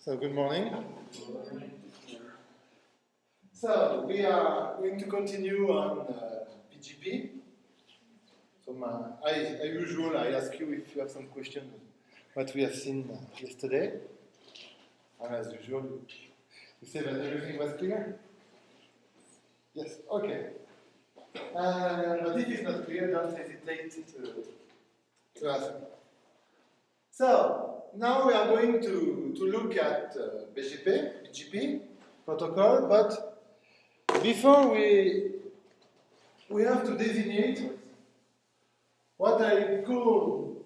So good morning. So we are going to continue on uh, BGP. So my, as usual, I ask you if you have some questions what we have seen uh, yesterday. And as usual, you say that everything was clear? Yes, okay. Uh, but if it's not clear, don't hesitate to, to ask. So, now we are going to, to look at uh, BGP, BGP protocol, but before we, we have to designate what I call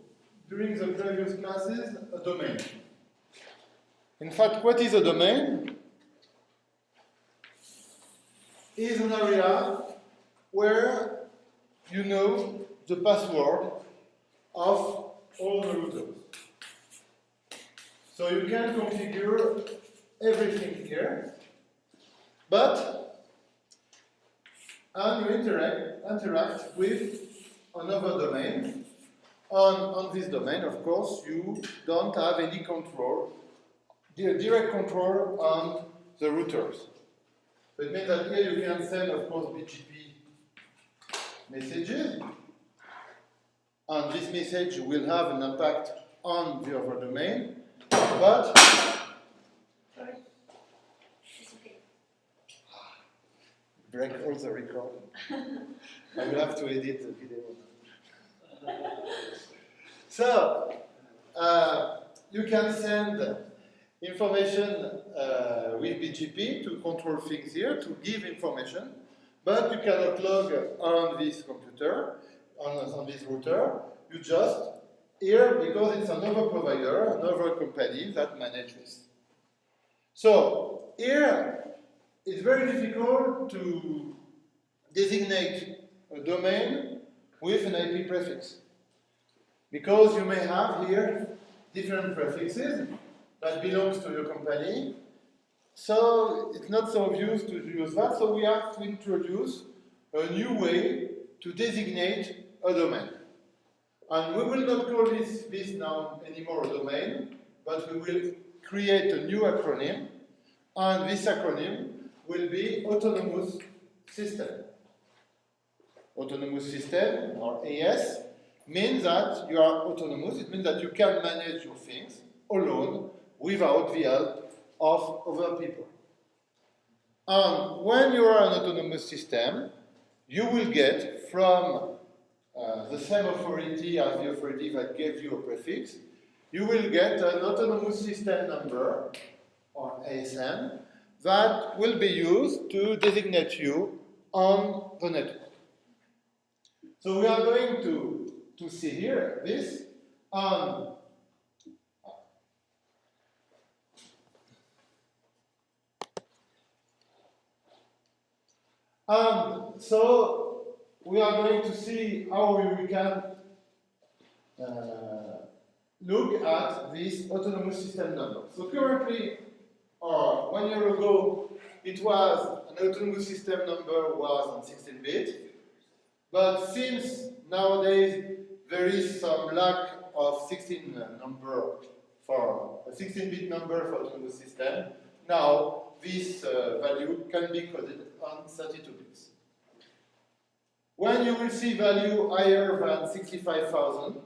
during the previous classes a domain. In fact, what is a domain? Is an area where you know the password of all the routers. So you can configure everything here, but and you interact, interact with another domain. On, on this domain, of course, you don't have any control, direct control on the routers. So it means that here you can send, of course, BGP messages, and this message will have an impact on the other domain, but Sorry. It's okay. break all the recording. I will have to edit the video. so, uh, you can send information uh, with BGP to control things here, to give information, but you cannot log on this computer, on, on this router. You just here because it's another provider, another company that manages. So here it's very difficult to designate a domain with an IP prefix because you may have here different prefixes that belongs to your company. So it's not so obvious to use that. So we have to introduce a new way to designate a domain. And we will not call this, this now anymore domain, but we will create a new acronym, and this acronym will be Autonomous System. Autonomous System, or AS, means that you are autonomous, it means that you can manage your things alone without the help of other people. And when you are an autonomous system, you will get from uh, the same authority as the authority that gave you a prefix, you will get an autonomous system number, or ASN, that will be used to designate you on the network. So we are going to, to see here this on And so we are going to see how we can uh, look at this autonomous system number. So currently, or one year ago, it was an autonomous system number was on 16-bit, but since nowadays there is some lack of 16 number for a 16-bit number for autonomous system, now this uh, value can be coded on 32 bits. When you will see value higher than 65,000,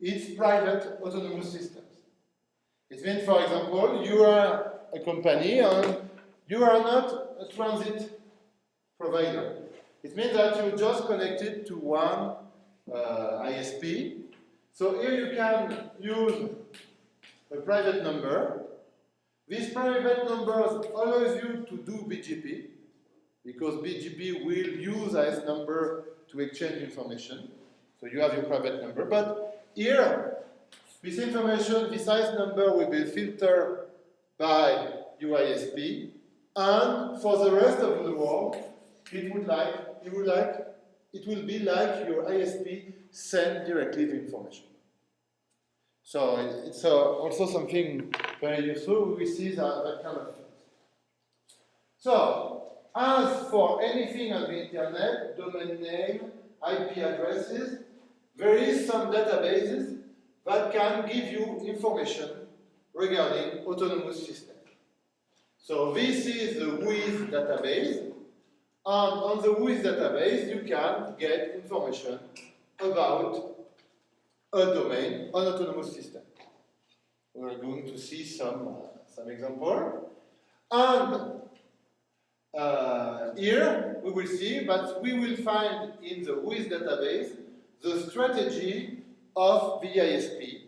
it's private autonomous systems. It means, for example, you are a company and you are not a transit provider. It means that you're just connected to one uh, ISP. So here you can use a private number. This private number allows you to do BGP, because BGP will use this number to exchange information. So you have your private number. But here, this information, this size number will be filtered by UISP, and for the rest of the world, it would like, it would like, it will be like your ISP send directly the information. So it's uh, also something very useful. We see that, that kind of thing. So as for anything on the internet, domain name, IP addresses, there is some databases that can give you information regarding autonomous system. So this is the WHOIS database, and on the WHOIS database you can get information about a domain, an autonomous system. We're going to see some, uh, some example. And uh, here we will see that we will find in the WHOIS database the strategy of the ISP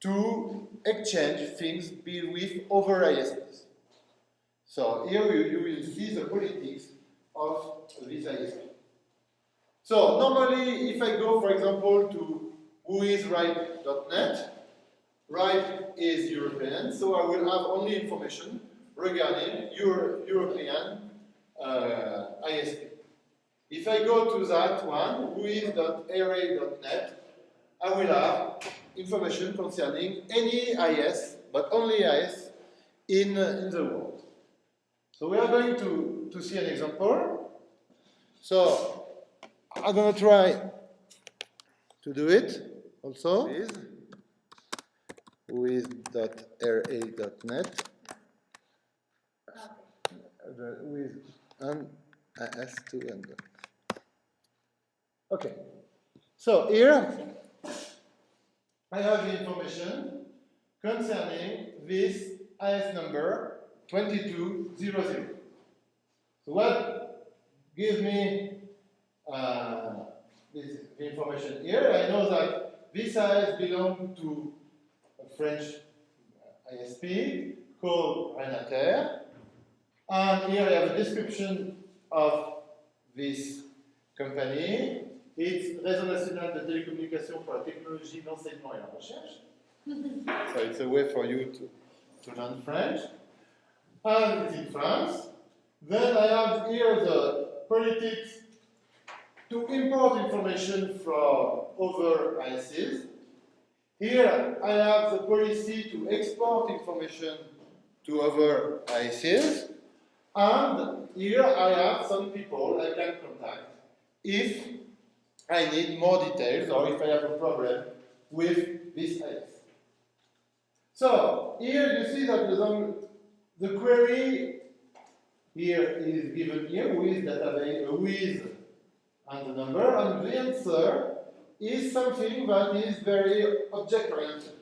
to exchange things with other ISPs. So here you, you will see the politics of this ISP. So normally if I go for example to whoisripe.net, Ripe is European, so I will have only information regarding Euro European uh, ISP. If I go to that one, whois.array.net, I will have information concerning any IS, but only IS, in, uh, in the world. So we are going to, to see an example. So I'm going to try to do it also with an IS2 and okay. So here I have the information concerning this IS number 2200. So what gives me uh, this information here? I know that this IS belongs to a French ISP called Renater. And here I have a description of this company. It's Réseau National de Télécommunications pour la Technologie, l'Enseignement et la Recherche. so it's a way for you to, to learn French. And it's in France. Then I have here the politics to import information from other ISPs. Here I have the policy to export information to other ISPs. And here I have some people I can contact if I need more details or if I have a problem with this IS. So here you see that the, the query here is given here with database with and the number, and the answer is something that is very object-oriented.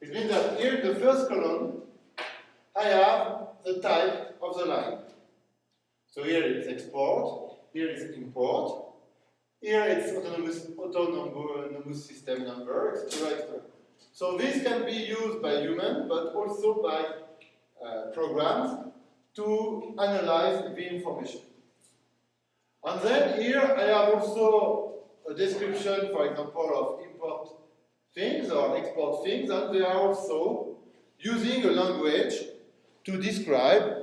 It means that here in the first column, I have the type of the line. So here it's export, here it's import, here it's autonomous, autonomous system number, etc.. So this can be used by human, but also by uh, programs to analyze the information. And then here I have also a description, for example, of import things or export things, and they are also using a language to describe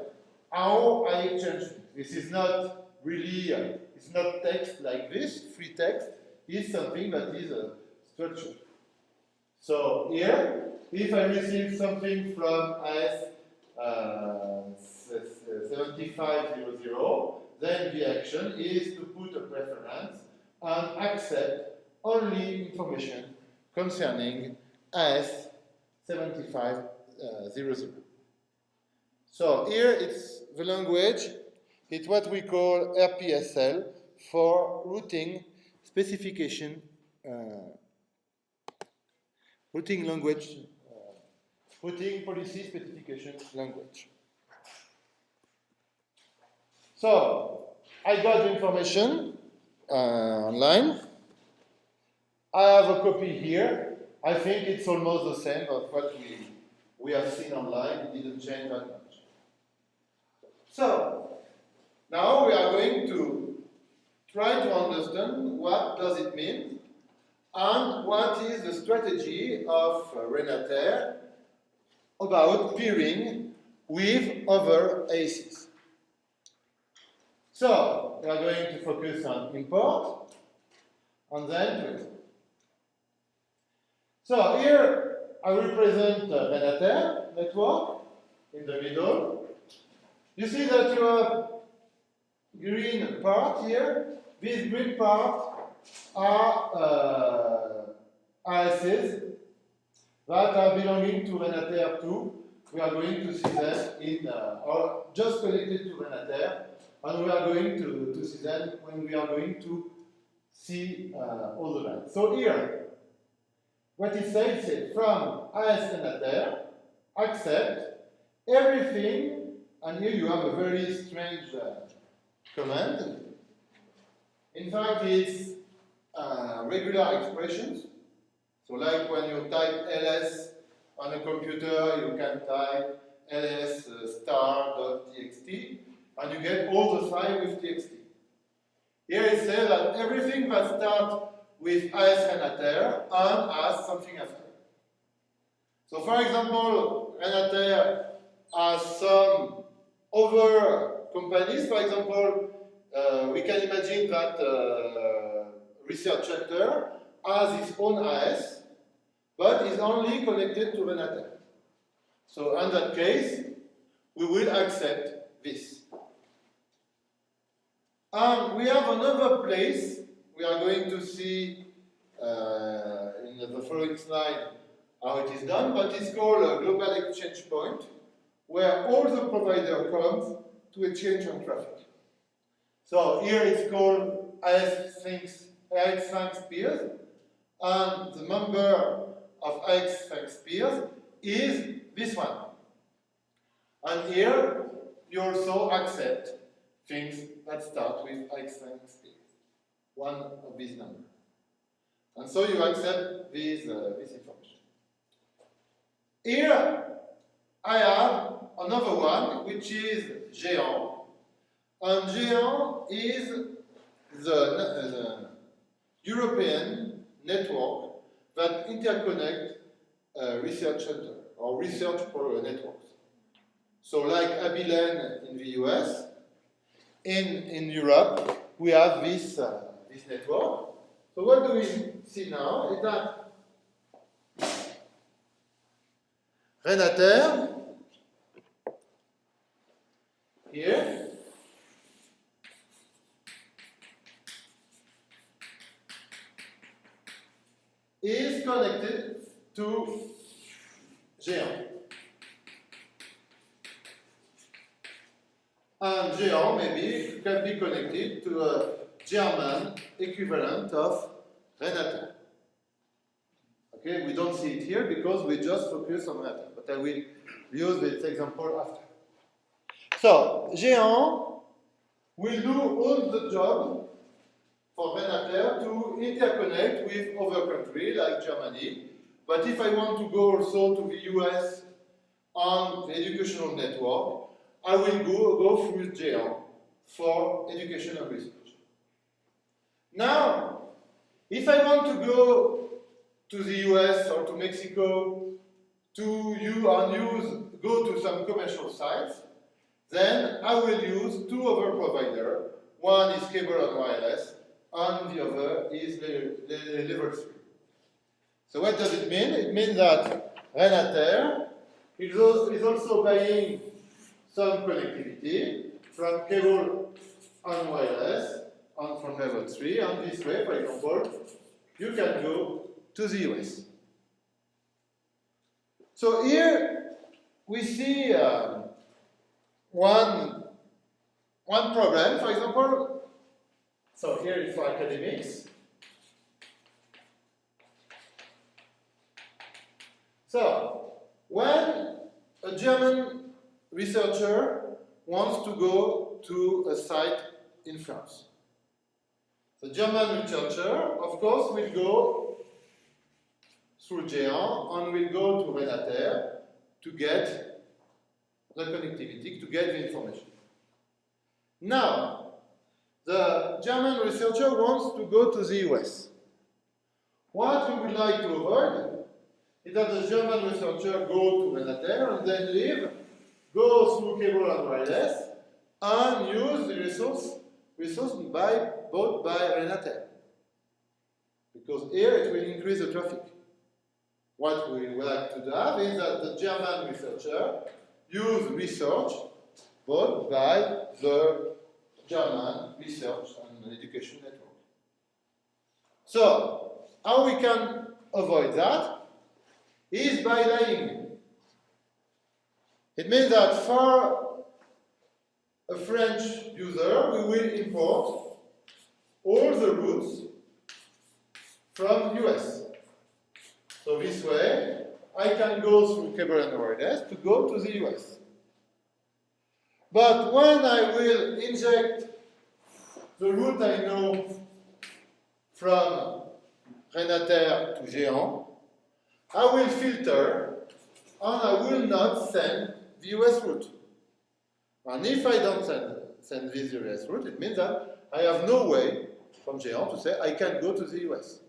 how I exchange. This is not really, uh, it's not text like this, free text, it's something that is a structure. So here, if I receive something from IS uh, 7500, then the action is to put a preference and accept only information concerning IS 7500. So here it's the language, it's what we call RPSL for routing specification, uh, routing language, uh, routing policy specification language. So, I got the information uh, online. I have a copy here. I think it's almost the same of what we, we have seen online. It didn't change that much. So, now we are going to try to understand what does it mean and what is the strategy of Renater about peering with other ACs. So, we are going to focus on import, and then export. So here I represent Renater network in the middle. You see that you have green part here. These green parts are uh, ISs that are belonging to Renater 2. We are going to see them in, uh, or just connected to Renater, and we are going to, to see them when we are going to see uh, all the lines. So here, what it says is from AS Renater, accept everything, and here you have a very strange uh, command. In fact, it's uh, regular expressions. So like when you type ls on a computer, you can type ls uh, star.txt, and you get all the file with txt. Here it says that everything that starts with AS Renater and has something after. So for example, Renater has some other companies, for example, uh, we can imagine that uh, research center has its own AS, but is only connected to Renater. So in that case, we will accept this. And we have another place we are going to see uh, in the following slide how it is done, but it's called a global exchange point, where all the provider comes to exchange on traffic. So here it's called AS SFINX, AS SFINX peers, and the member of AS SFINX peers is this one. And here you also accept things that start with AS SFINX peers, one of these numbers. And so you accept this, uh, this information. Here I have another one, which is Géant. And Géant is the, the European network that interconnect uh, research center or research networks. So like Abilene in the US, in, in Europe, we have this, uh, this network. So what do we see now is that Renater, here, is connected to Géant. And Géant maybe can be connected to a German equivalent of Renater. Okay, we don't see it here because we just focus on Renater, but I will use this example after. So, Géant will do all the job for Renater to interconnect with other countries like Germany. But if I want to go also to the US on the educational network, I will go, go through Géant for education and research. Now, if I want to go to the US or to Mexico to you and use, go to some commercial sites, then I will use two other providers. One is cable and wireless, and the other is level 3. So what does it mean? It means that Renater is also buying some connectivity from cable and wireless and from level 3, and this way, for example, you can go to the US. So here we see um, one, one problem, for example, so here is for academics. So, when a German researcher wants to go to a site in France, the German researcher, of course, will go through Géant and will go to Renater to get the connectivity, to get the information. Now, the German researcher wants to go to the US. What we would like to avoid is that the German researcher go to Renater and then leave, go through cable and wireless, and use the resource, resource by, bought by Renater. Because here it will increase the traffic. What we would like to have is that the German researcher use research bought by the German Research and Education Network. So, how we can avoid that? is by lying. It means that for a French user, we will import all the routes from US. So this way, I can go through cable and wireless to go to the US. But when I will inject the route I know from Renater to Géant, I will filter and I will not send the US route. And if I don't send, send this US route, it means that I have no way from Géant to say I can go to the US.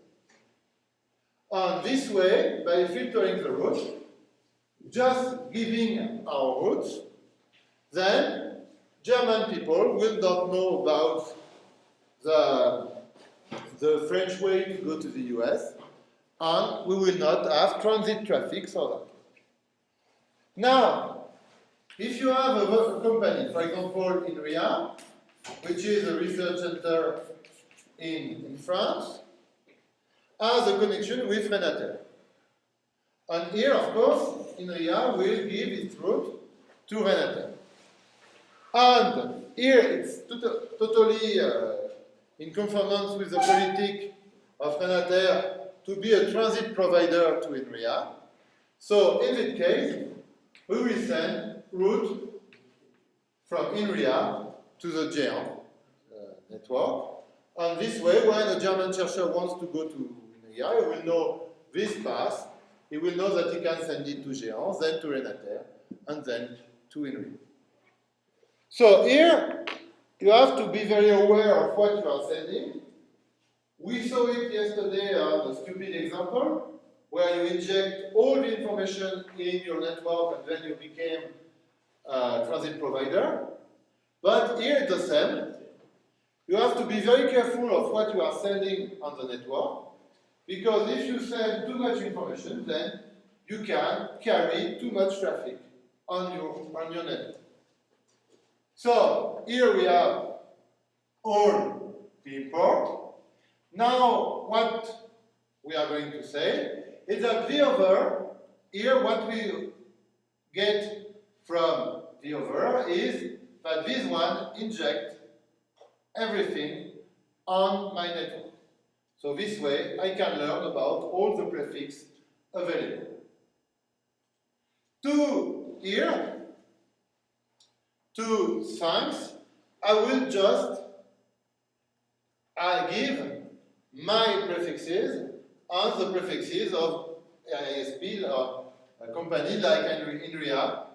And this way, by filtering the route, just giving our routes, then German people will not know about the, the French way to go to the US, and we will not have transit traffic for that. Now, if you have a company, for example, INRIA, which is a research center in, in France, has a connection with Renater. And here, of course, INRIA will give its route to Renater. And here it's totally uh, in conformance with the politic of Renater to be a transit provider to INRIA. So in that case, we will send route from INRIA to the Géant uh, network. And this way, when a German chercher wants to go to He will know this path. He will know that he can send it to Géant, then to Renater, and then to INRIA. So here, you have to be very aware of what you are sending. We saw it yesterday uh, on a stupid example, where you inject all the information in your network and then you became a transit provider. But here it's the same. You have to be very careful of what you are sending on the network, because if you send too much information, then you can carry too much traffic on your, on your network. So here we have all the import. Now what we are going to say is that the over, here what we get from the over is that this one inject everything on my network. So this way I can learn about all the prefix available. To here, to SFINX, I will just I give my prefixes and the prefixes of ISP or a company like INRIA.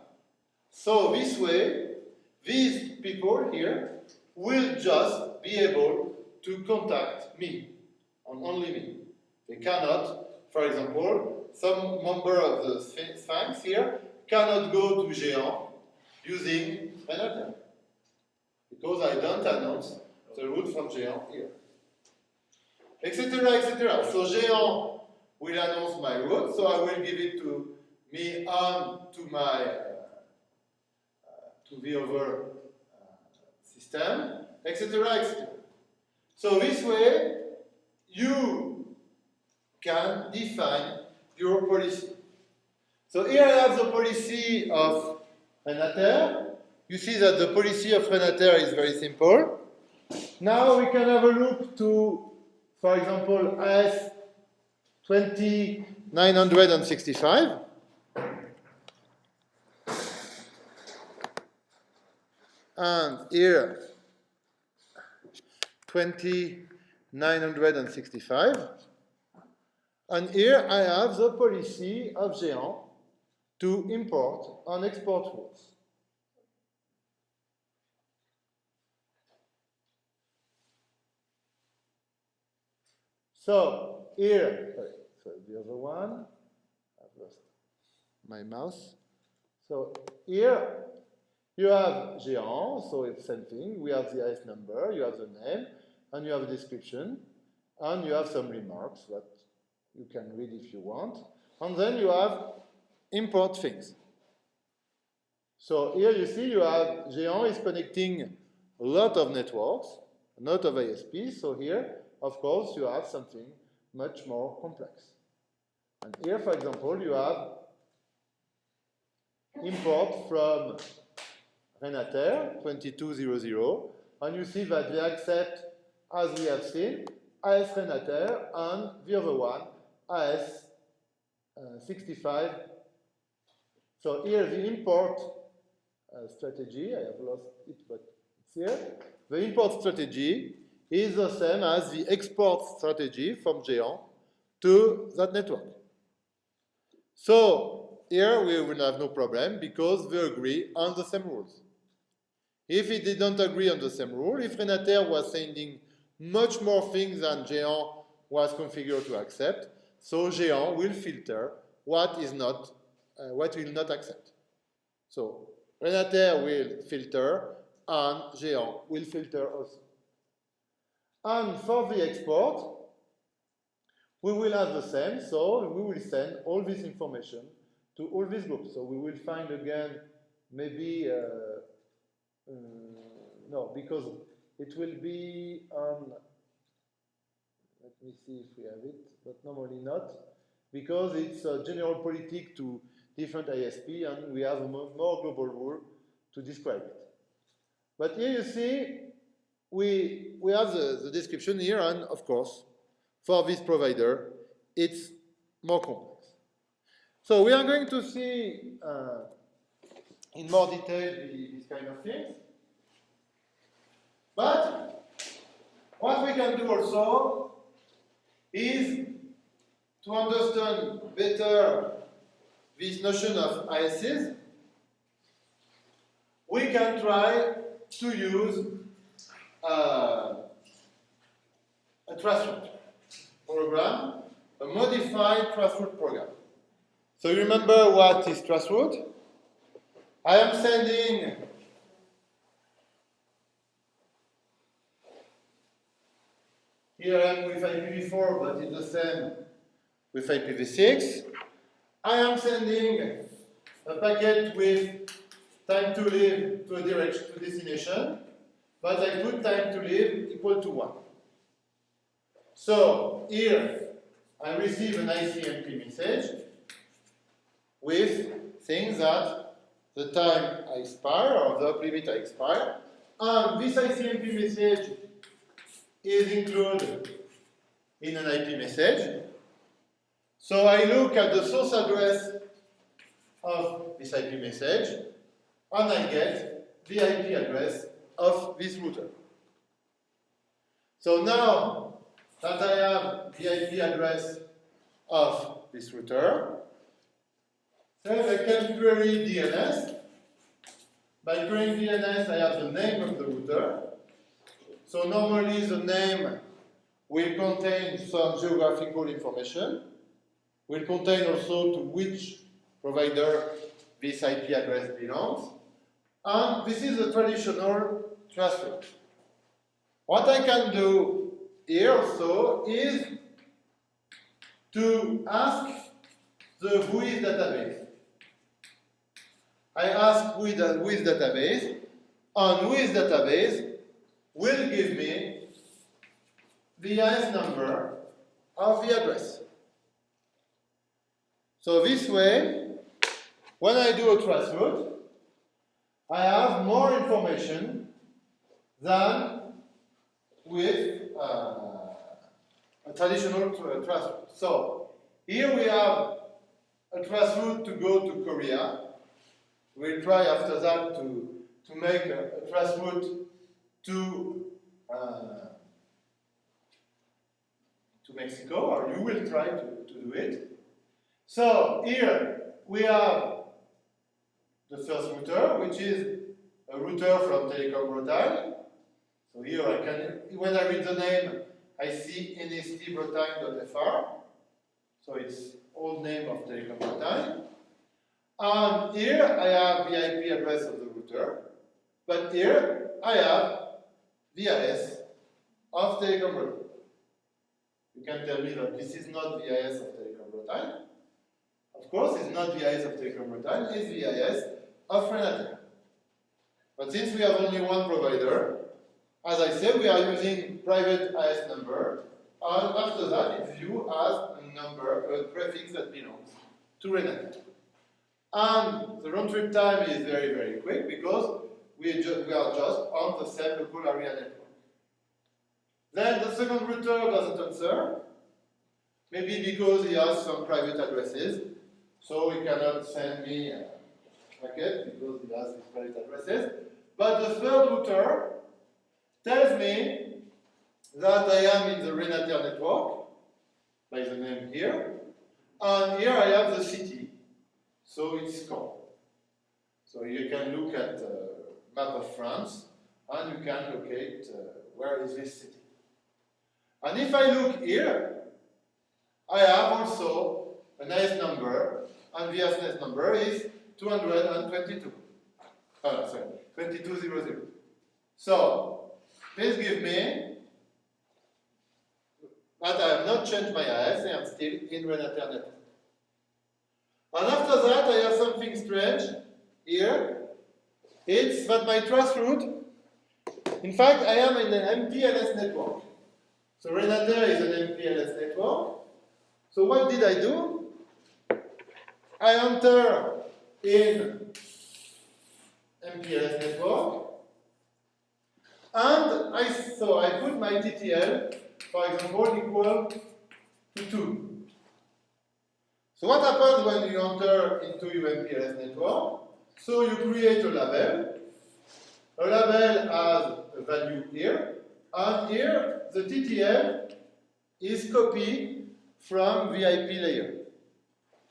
So this way, these people here will just be able to contact me, and only me. They cannot, for example, some member of the SFINX here cannot go to Géant using Renater. Because I don't announce the route from Géant here. Etc, etc. So Géant will announce my route, so I will give it to me and to my, uh, to the other uh, system, etc, etc. So this way, you can define your policy. So here I have the policy of Renater. You see that the policy of Renater is very simple. Now we can have a look to, for example, AS 2965. And here, 2965. And here I have the policy of Géant to import and export rules. So here, sorry, so the other one, I've lost my mouse. So here you have Géant, so it's the same thing. We have the IS number, you have the name, and you have a description, and you have some remarks that you can read if you want. And then you have import things. So here you see you have Géant is connecting a lot of networks, a lot of ISPs. So here, of course, you have something much more complex. And here, for example, you have import from Renater 2200, and you see that they accept, as we have seen, AS Renater and the other one, AS uh, 65. So here the import uh, strategy, I have lost it, but it's here. The import strategy is the same as the export strategy from Géant to that network. So here we will have no problem because we agree on the same rules. If it didn't agree on the same rule, if Renater was sending much more things than Géant was configured to accept, so Géant will filter what is not, uh, what will not accept. So Renater will filter and Géant will filter also. And for the export, we will have the same, so we will send all this information to all these groups. So we will find again, maybe, uh, uh, no, because it will be on, let me see if we have it, but normally not, because it's a general politic to different ISP and we have a more global rule to describe it. But here you see, we, we have the, the description here and of course, for this provider, it's more complex. So we are going to see uh, in more detail these kind of things. But what we can do also is to understand better this notion of ISs, we can try to use uh, a traceroute program, a modified traceroute program. So you remember what is traceroute? I am sending Here I am with IPv4, but it's the same with IPv6. I am sending a packet with time to live to a direction to destination, but I put time to live equal to 1. So here I receive an ICMP message with things that the time I expire or the limit I expire, and this ICMP message is included in an IP message. So I look at the source address of this IP message, and I get the IP address of this router. So now that I have the IP address of this router, then I can query DNS. By querying DNS, I have the name of the router. So normally the name will contain some geographical information, will contain also to which provider this IP address belongs, and this is a traditional transfer. What I can do here also is to ask the WHOIS database. I ask WHOIS database, and WHOIS database will give me the IS number of the address. So this way, when I do a traceroute, I have more information than with uh, a traditional traceroute. So here we have a traceroute to go to Korea. We'll try after that to, to make a, a traceroute to uh, to Mexico, or you will try to, to do it. So here we have the first router, which is a router from Telecom Bretagne. So here I can, when I read the name, I see nstbretagne.fr. So it's old name of Telecom Bretagne. And here I have the IP address of the router. But here I have VIS of Telecom Bretagne. You can tell me that this is not VIS of Telecom Bretagne. Of course, it's not VIS of Telecom Bretagne, it's VIS of Renater. But since we have only one provider, as I said, we are using private IS number, and after that it's viewed as a number, a prefix that belongs to Renater. And the round trip time is very, very quick because we, we are just on the same local area network. Then the second router doesn't answer, maybe because he has some private addresses, so he cannot send me a packet because he has his private addresses. But the third router tells me that I am in the Renater network, by the name here, and here I have the city, so it's Caen. So you can look at the map of France, and you can locate uh, where is this city. And if I look here, I have also a nice number, and the nice number is 222. Oh, sorry, 2200. So, this gives me that I have not changed my IS, I am still in network. And after that, I have something strange here. It's that my traceroute, in fact, I am in an MPLS network. So Renater is an MPLS network. So what did I do? I enter in MPLS network, and I so I put my TTL, for example, equal to 2. So what happens when you enter into your MPLS network? So you create a label. A label has a value here, and here the TTL is copied from VIP layer.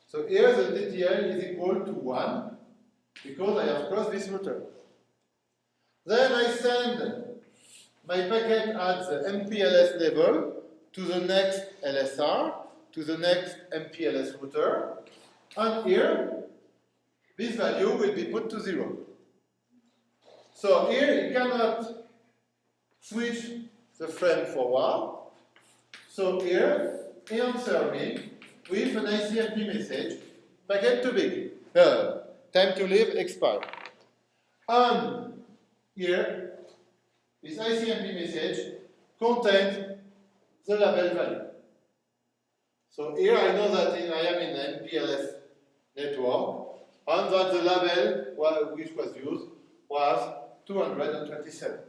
So here the TTL is equal to 1 because I have crossed this router. Then I send my packet at the MPLS level to the next LSR, to the next MPLS router, and here this value will be put to 0. So here you cannot switch the frame forward. So here he me with an ICMP message, packet too big, uh, time to leave expired. And here, this ICMP message contains the label value. So here I know that I am in an MPLS network, and that the label which was used was 227.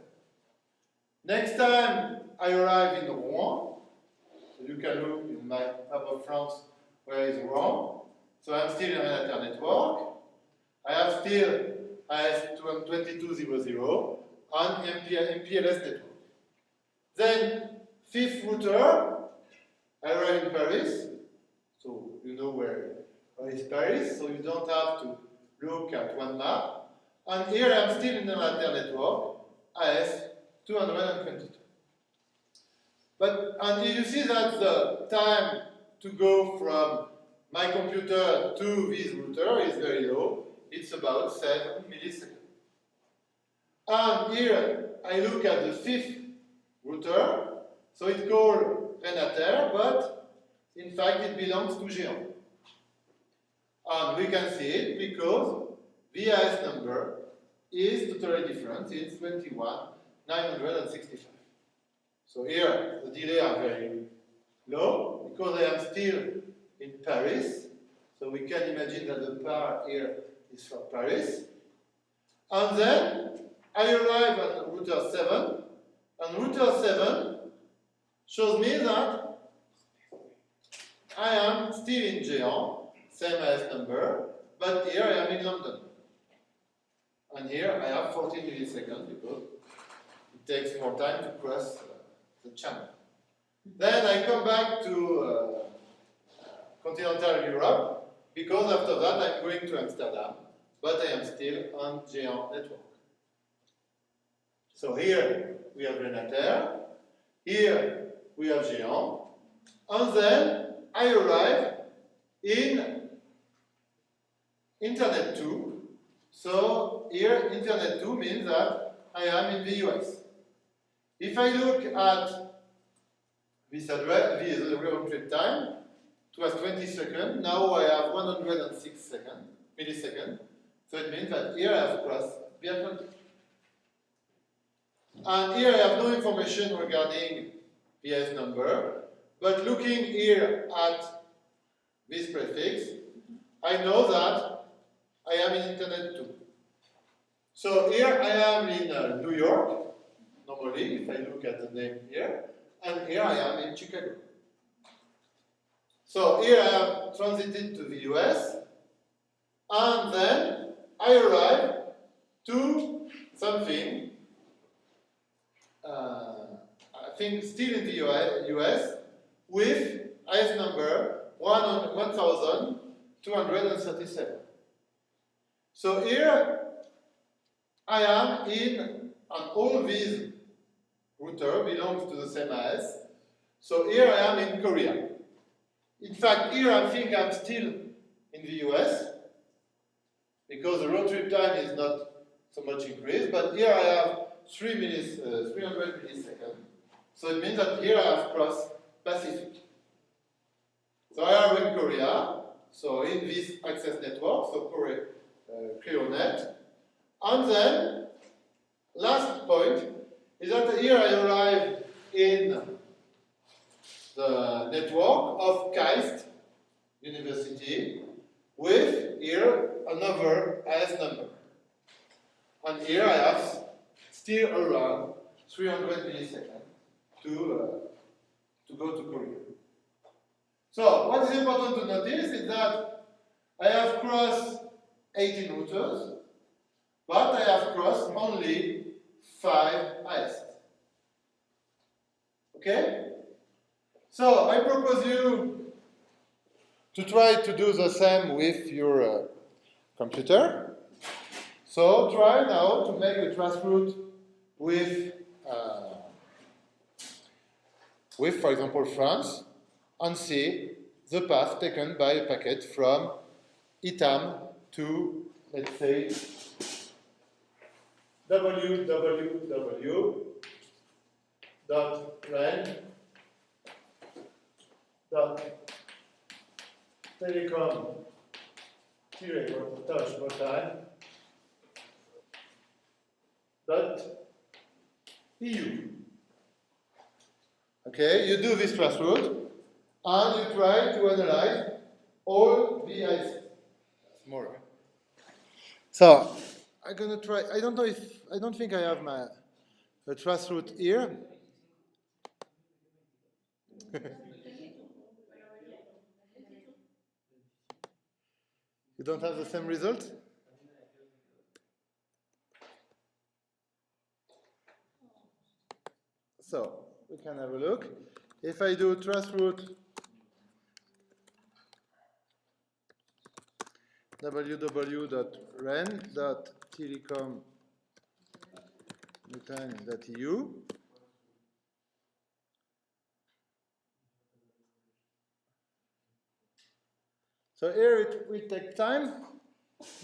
Next time I arrive in Rouen, so you can look in my map of France where is Rouen. So I'm still in an Renater network. I have still IS2200 and MPLS network. Then fifth router, I arrive in Paris. So you know where is Paris, so you don't have to look at one map. And here I'm still in the Renater network, IS222. But, and you see that the time to go from my computer to this router is very low. It's about 7 milliseconds. And here I look at the fifth router. So it's called Renater, but in fact it belongs to Géant. And we can see it because VIS number is totally different. It's 21,965. So here the delay are very low because I am still in Paris. So we can imagine that the power here is from Paris. And then I arrive at router 7, and router 7 shows me that I am still in Géant, same as number, but here I am in London. And here I have 14 milliseconds because it takes more time to cross uh, the channel. Then I come back to uh, continental Europe because after that I'm going to Amsterdam, but I am still on Géant network. So here we have Renater, here we have Géant, and then I arrive in Internet 2. So here Internet 2 means that I am in the US. If I look at this address, this round trip time, it was 20 seconds, now I have 106 seconds, milliseconds, so it means that here I have crossed the Atlantic. And here I have no information regarding the number, but looking here at this prefix, I know that I am in Internet 2. So here I am in uh, New York, normally, if I look at the name here, and here I am in Chicago. So here I have transited to the US, and then I arrive to something, uh, I think still in the US, with IS number 1237. So here I am in, and all these router belongs to the same AS. So here I am in Korea. In fact, here I think I'm still in the US because the round trip time is not so much increased, but here I have 3 minutes, uh, 300 milliseconds. So it means that here I have crossed Pacific. So I am in Korea, so in this access network, so Korea, uh, ClearNet. And then, last point, is that here I arrive in the network of KAIST University with here another S number. And here I have still around 300 milliseconds to, uh, to go to Korea. So what is important to notice is that I have crossed 18 routers, but I have crossed only 5 ISs. Okay? So I propose you to try to do the same with your uh, computer. So try now to make a traceroute with, uh, with, for example, France, and see the path taken by a packet from ITAM to, let's say, www dot telecom dot eu. Okay, you do this route and you try to analyze all the. More. So I'm gonna try. I don't know if I don't think I have my a traceroute here. you don't have the same result? So we can have a look. If I do traceroute www.ren.telecom.eu So here it will take time,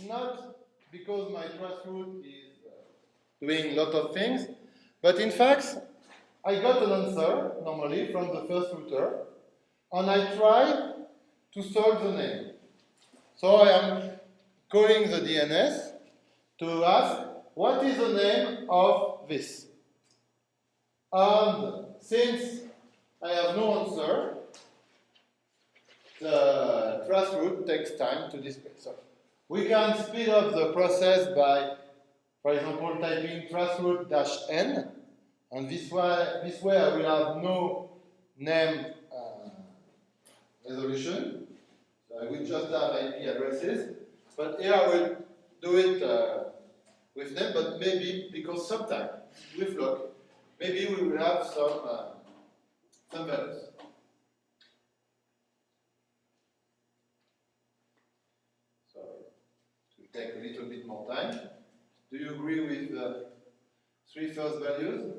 not because my traceroute is uh, doing a lot of things, but in fact, I got an answer, normally, from the first router, and I try to solve the name. So I am calling the DNS to ask, what is the name of this? And since I have no answer, the traceroute takes time to display. So we can speed up the process by, for example, typing traceroute dash n, and this way, this way I will have no name uh, resolution. So I will just have IP addresses, but here I will do it uh, with them, but maybe because sometimes with luck, maybe we will have some uh, some values. take a little bit more time. Do you agree with the three first values?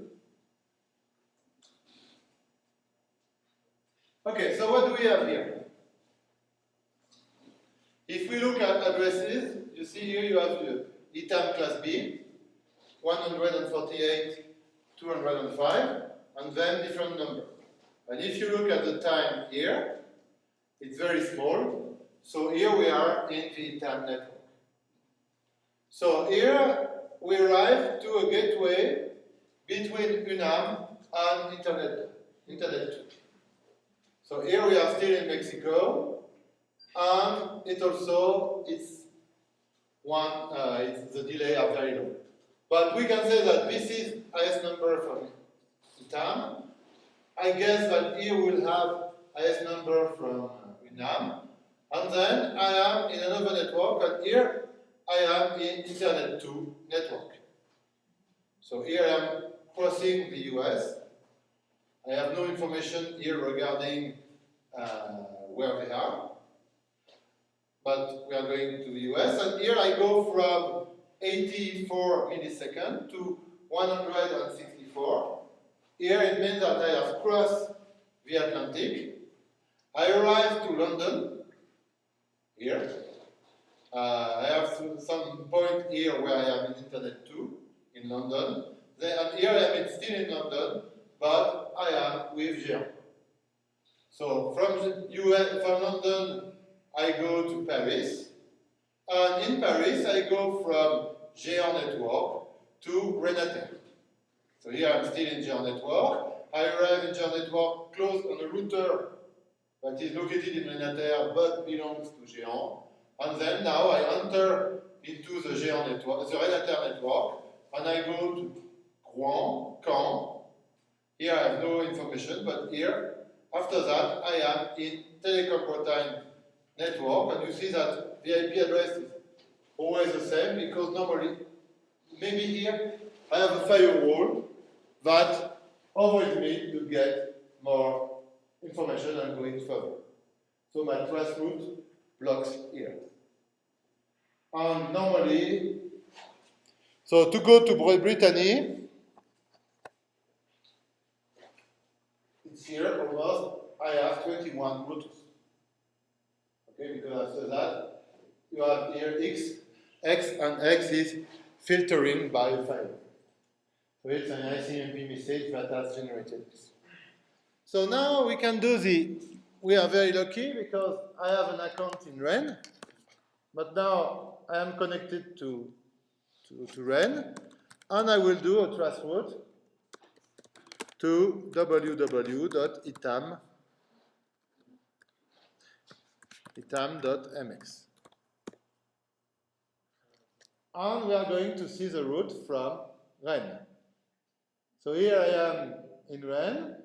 Okay, so what do we have here? If we look at addresses, you see here you have uh, the ITAM class B, 148, 205, and then different numbers. And if you look at the time here, it's very small. So here we are in the ITAM network. So here we arrive to a gateway between UNAM and Internet, Internet 2. So here we are still in Mexico, and it also it's one uh, it's the delay are very low. But we can say that this is highest number from ITAM. I guess that here we'll have highest number from UNAM. And then I am in another network, and here I am in Internet 2 network. So here I am crossing the US. I have no information here regarding uh, where they are. But we are going to the US, and here I go from 84 milliseconds to 164. Here it means that I have crossed the Atlantic. I arrive to London, here. Uh, I have some point here where I am in Internet 2, in London. Then, and here I am still in London, but I am with Géant. So from, US, from London, I go to Paris. And in Paris, I go from Géant Network to Renater. So here I'm still in Géant Network. I arrive in Géant Network close on a router that is located in Renater but belongs to Géant. And then now I enter into the Géant network, the Renater network, and I go to Rouen, Caen. Here I have no information, but here, after that, I am in Telecom Bretagne network, and you see that the IP address is always the same because normally, maybe here, I have a firewall that avoids me to get more information and going further. So my traceroute blocks here. And normally, so to go to Brittany, it's here almost, I have 21 routes. Okay, because after that, you have here X, X and X is filtering by file. So it's an ICMP message that has generated this. So now we can do the, we are very lucky because I have an account in REN, but now I am connected to, to, to REN, and I will do a route to www.itam itam.mx. And we are going to see the route from REN. So here I am in REN.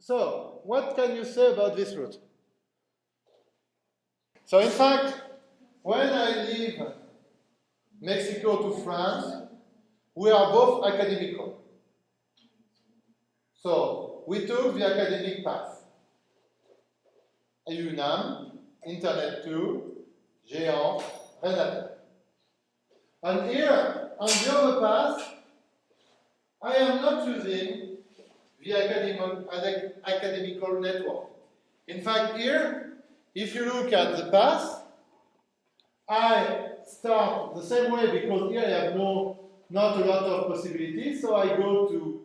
So, what can you say about this route? So, in fact, when I leave Mexico to France, we are both academical. So, we took the academic path. UNAM, Internet 2, Géant, Renater. And here, on the other path, I am not using the academic, academical network. In fact, here, if you look at the path, I start the same way because here I have no, not a lot of possibilities. So I go to,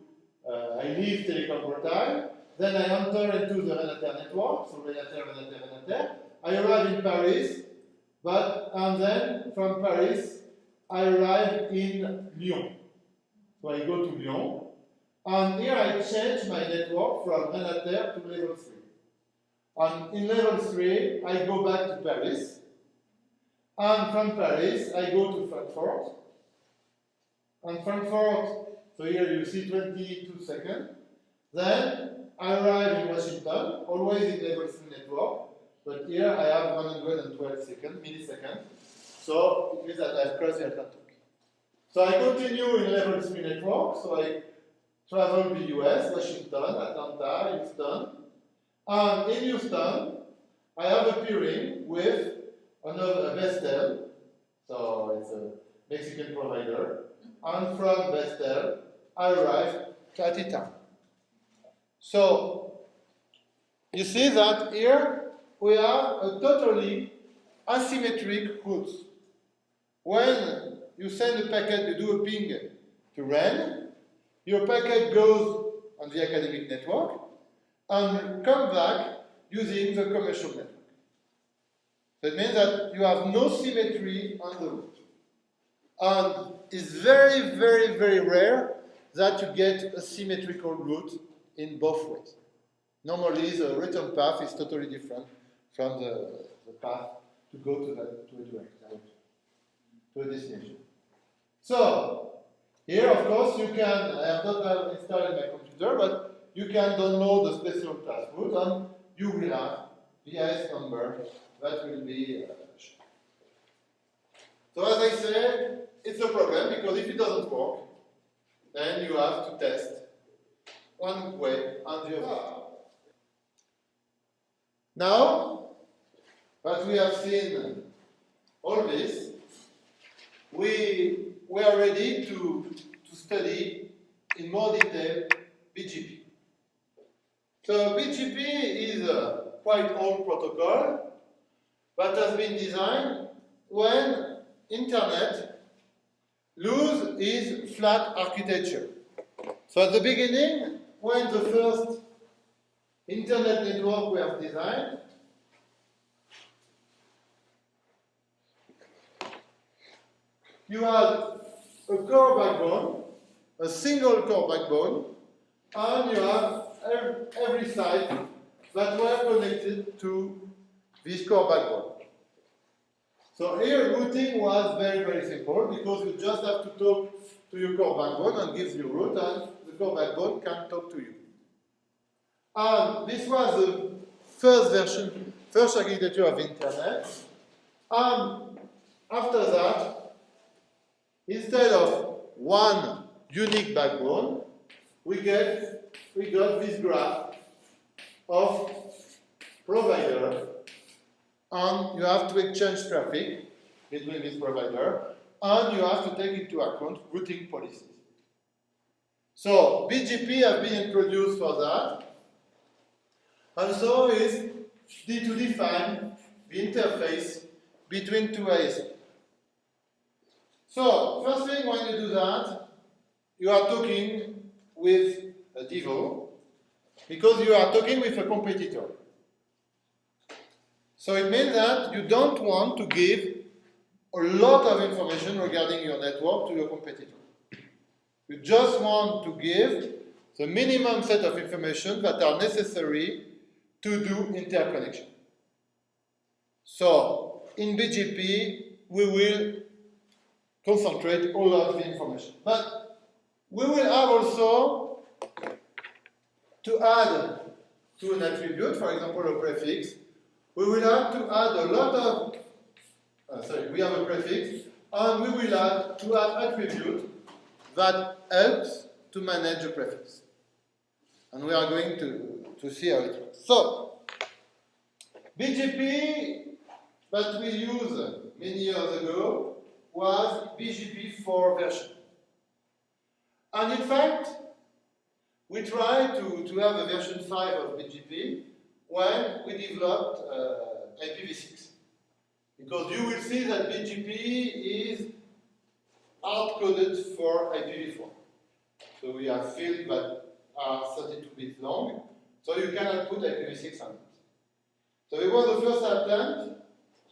uh, I leave Telecom Bretagne, then I enter into the Renater network, so Renater, Renater, Renater. I arrive in Paris, but and then from Paris I arrive in Lyon. So I go to Lyon, and here I change my network from Renater to level 3. And in level 3, I go back to Paris. And from Paris, I go to Frankfurt. And Frankfurt, so here you see 22 seconds. Then I arrive in Washington, always in level 3 network. But here I have 112 seconds, milliseconds. So it means that I've crossed the Atlantic. So I continue in level 3 network. So I travel the US, Washington, Atlanta, Houston. And in Houston, I have a peering with another Bestel, so it's a Mexican provider. And from Bestel, I arrive at Itam. So, you see that here we have a totally asymmetric route. When you send a packet, you do a ping to REN, your packet goes on the academic network and come back using the commercial network. That means that you have no symmetry on the route. And it's very, very, very rare that you get a symmetrical route in both ways. Normally, the return path is totally different from the, the path to go to, the, to a to a destination. So, here, of course, you can, I have not installed my computer, but you can download the special traceroute and you will have VIS number that will be uh. So as I said, it's a problem because if it doesn't work, then you have to test one way and the other. Now that we have seen all this, we, we are ready to, to study in more detail BGP. So BGP is a quite old protocol that has been designed when internet lose its flat architecture. So at the beginning, when the first internet network was designed, you had a core backbone, a single core backbone, and you have every site that were connected to this core backbone. So here routing was very, very simple because you just have to talk to your core backbone and gives you route and the core backbone can talk to you. And this was the first version, first architecture of internet. And after that, instead of one unique backbone, we get we got this graph of provider and you have to exchange traffic between this provider and you have to take into account routing policies. So BGP has been introduced for that and so is to define the interface between two ISPs. So first thing when you do that, you are talking with a DIVO because you are talking with a competitor. So it means that you don't want to give a lot of information regarding your network to your competitor. You just want to give the minimum set of information that are necessary to do interconnection. So in BGP, we will concentrate all of the information. But we will have also to add to an attribute, for example, a prefix, we will have to add a lot of, uh, sorry, we have a prefix, and we will add to add attribute that helps to manage a prefix. And we are going to, to see how it works. So, BGP that we used many years ago was BGP 4 version. And in fact, we tried to, to have a version 5 of BGP when we developed uh, IPv6. Because you will see that BGP is hard-coded for IPv4. So we have fields that are 32 bits long, so you cannot put IPv6 on it. So it was the first attempt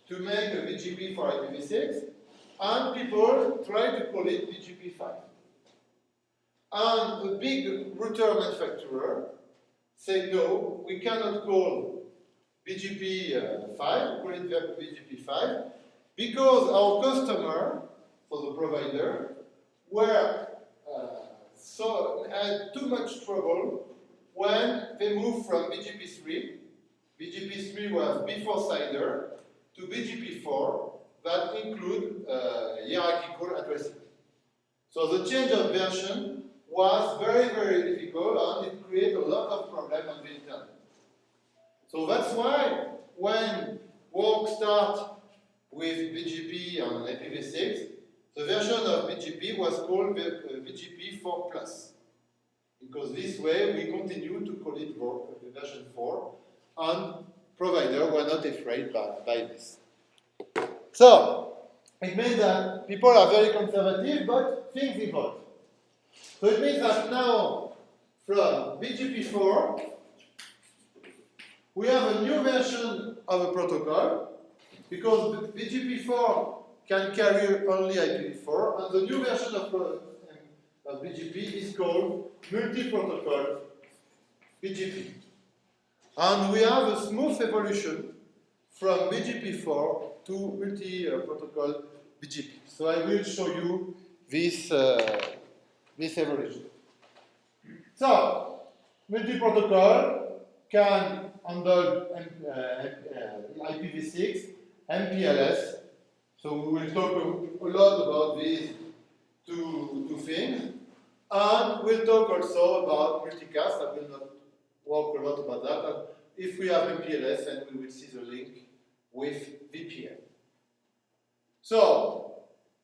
to make a BGP for IPv6, and people tried to call it BGP5. And a big router manufacturer said, no, we cannot call BGP uh, 5, call it BGP 5, because our customer, for the provider, were uh, so had too much trouble when they moved from BGP 3, BGP 3 was before CIDR, to BGP 4, that include uh, hierarchical addressing. So the change of version was very, very difficult and it created a lot of problems on the internet. So that's why when work starts with BGP and IPv6, the version of BGP was called uh, BGP 4 Plus. Because this way we continue to call it uh, version 4 and providers were not afraid by, by this. So, it means that people are very conservative, but things evolve. So it means that now, from BGP4, we have a new version of a protocol, because BGP4 can carry only IPv4, and the new version of, uh, BGP is called multi-protocol BGP. And we have a smooth evolution from BGP4 to multi-protocol BGP. So I will show you this, uh, this evolution. So, multi-protocol can handle uh, uh, IPv6, MPLS. So we will talk a, lot about these two, two things. And we'll talk also about multicast. I will not work a lot about that. And if we have MPLS, then we will see the link with VPN. So,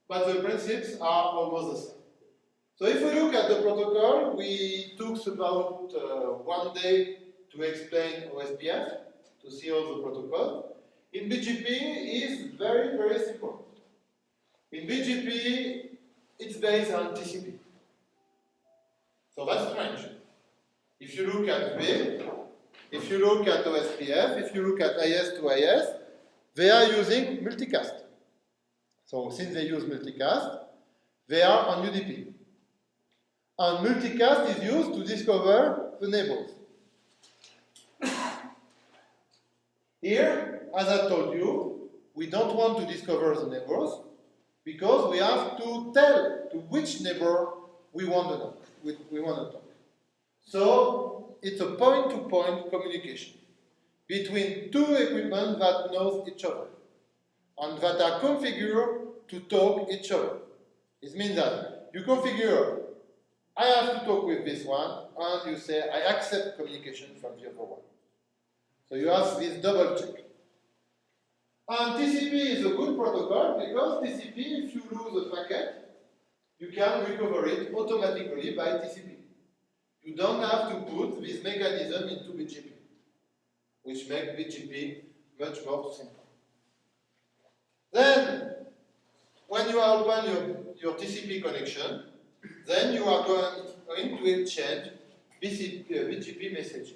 but the principles are almost the same. So if we look at the protocol, we took about uh, one day to explain OSPF, to see all the protocol. In BGP is very, very simple. In BGP, it's based on TCP. So that's strange. If you look at RIP, if you look at OSPF, if you look at IS to IS, they are using multicast. So since they use multicast, they are on UDP. And multicast is used to discover the neighbors. Here, as I told you, we don't want to discover the neighbors because we have to tell to which neighbor we want to talk. We, we want to talk. So it's a point-to-point -point communication between two equipment that knows each other and that are configured to talk each other. It means that you configure, I have to talk with this one, and you say, I accept communication from the other one. So you have this double check. And TCP is a good protocol because TCP, if you lose a packet, you can recover it automatically by TCP. You don't have to put this mechanism into BGP, which makes BGP much more simple. Then, when you open your, your TCP connection, then you are going, to exchange BCP, uh, BGP messages.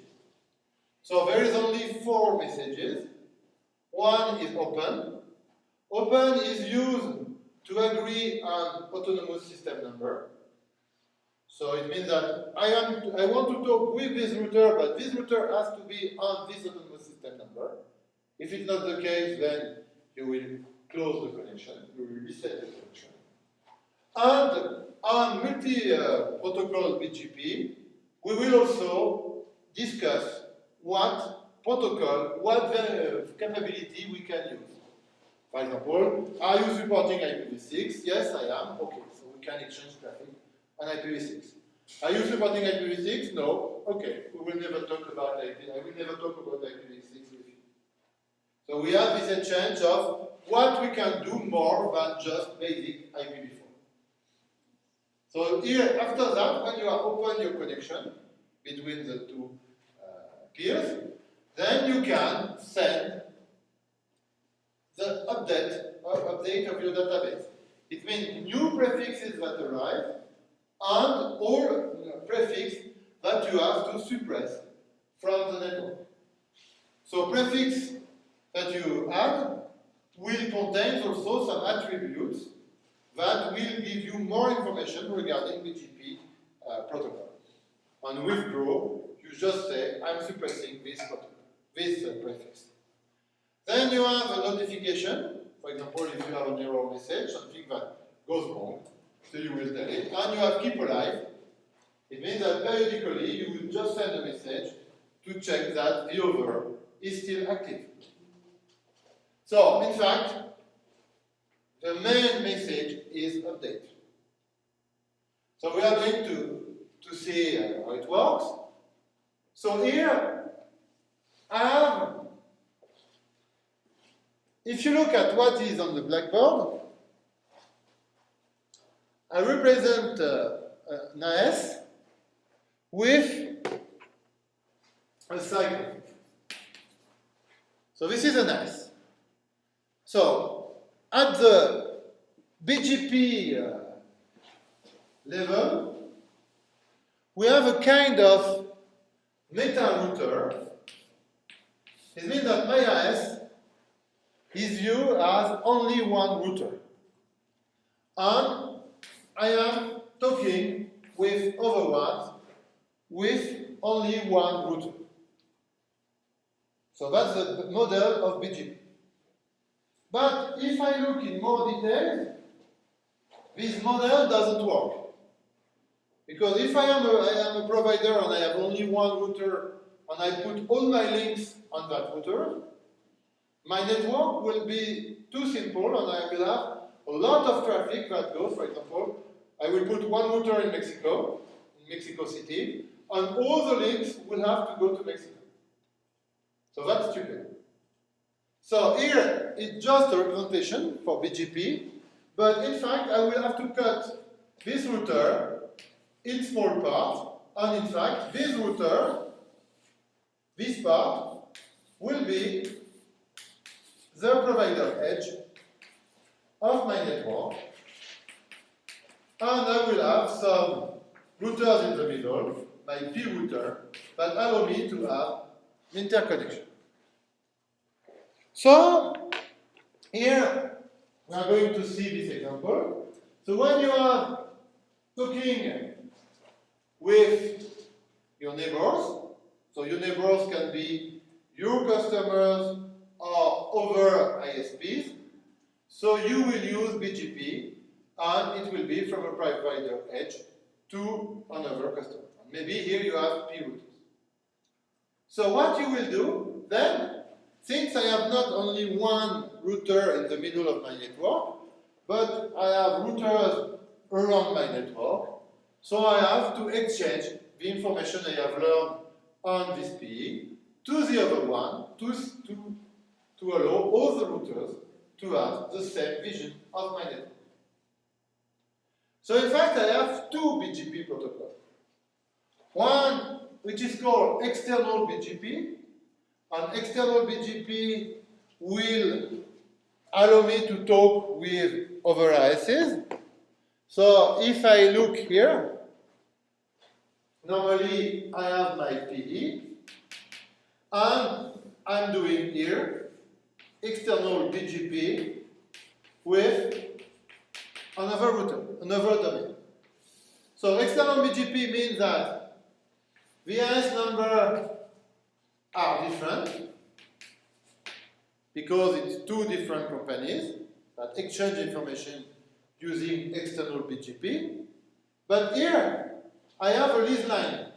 So there is only four messages. One is open. Open is used to agree on autonomous system number. So it means that I, am, I want to talk with this router, but this router has to be on this autonomous system number. If it's not the case, then you will close the connection, you will reset the connection. And on multi-protocol uh, BGP, we will also discuss what protocol, what uh, capability we can use. For example, are you supporting IPv6? Yes, I am. Okay, so we can exchange traffic on IPv6. Are you supporting IPv6? No. Okay, we will never talk about IPv6. I will never talk about IPv6 with you. So we have this exchange of what we can do more than just basic IPv4. So here, after that, when you are open your connection between the two uh, peers, then you can send the update or update of your database. It means new prefixes that arrive and all uh, prefix that you have to suppress from the network. So prefix that you add will contain also some attributes that will give you more information regarding BGP uh, protocol. And withdraw, you just say, I'm suppressing this, protocol, this uh, prefix. Then you have a notification, for example, if you have an error message, something that goes wrong, so you will tell it. And you have keep alive. It means that periodically you will just send a message to check that the other is still active. So, in fact, the main message is update. So we are going to, to see uh, how it works. So here, I have, if you look at what is on the blackboard, I represent uh, an AS with a cycle. So this is an AS. So at the BGP uh, level, we have a kind of meta router, it means that my is viewed as only one router. and I am talking with other ones with only one router. So that's the model of BGP. But if I look in more detail, this model doesn't work. Because if I am, a, I am a provider and I have only one router and I put all my links on that router, my network will be too simple and I will have a lot of traffic that goes, for example, I will put one router in Mexico, in Mexico City, and all the links will have to go to Mexico. So that's stupid. So here, it's just a representation for BGP, but in fact, I will have to cut this router in small parts, and in fact, this router, this part, will be the provider edge of my network, and I will have some routers in the middle, my P router, that allow me to have interconnection. So, here we are going to see this example. So when you are talking with your neighbors, so your neighbors can be your customers or other ISPs, so you will use BGP and it will be from a provider edge to another customer. Maybe here you have P routers. So what you will do then, since I have not only one router in the middle of my network, but I have routers around my network, so I have to exchange the information I have learned on this PE to the other one to, to, to allow all the routers to have the same vision of my network. So in fact, I have two BGP protocols. One which is called external BGP, and external BGP will allow me to talk with other ISs. So if I look here, normally I have my PE, and I'm doing here external BGP with another router, another domain. So external BGP means that VIS number are different because it's two different companies that exchange information using external BGP. But here, I have a lease line.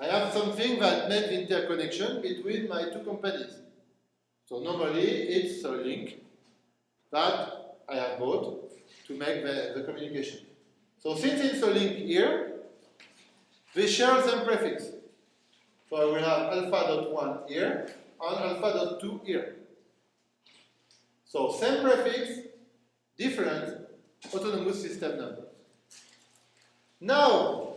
I have something that makes interconnection between my two companies. So normally, it's a link that I have bought to make the, the communication. So since it's a link here, we share the same prefix. So I will have alpha dot 1 here and alpha dot 2 here. So same prefix, different autonomous system numbers. Now,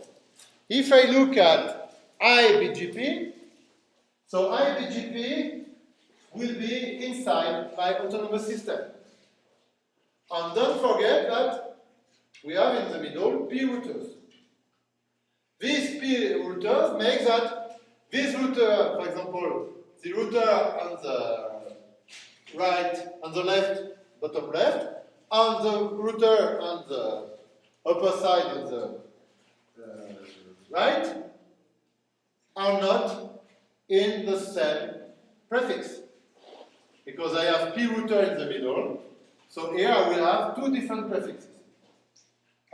if I look at IBGP, so IBGP will be inside my autonomous system. And don't forget that we have in the middle P routers. These P routers make that this router, for example, the router on the right, on the left, bottom left, and the router on the upper side of the uh, right, are not in the same prefix. Because I have P router in the middle, so here I will have two different prefixes.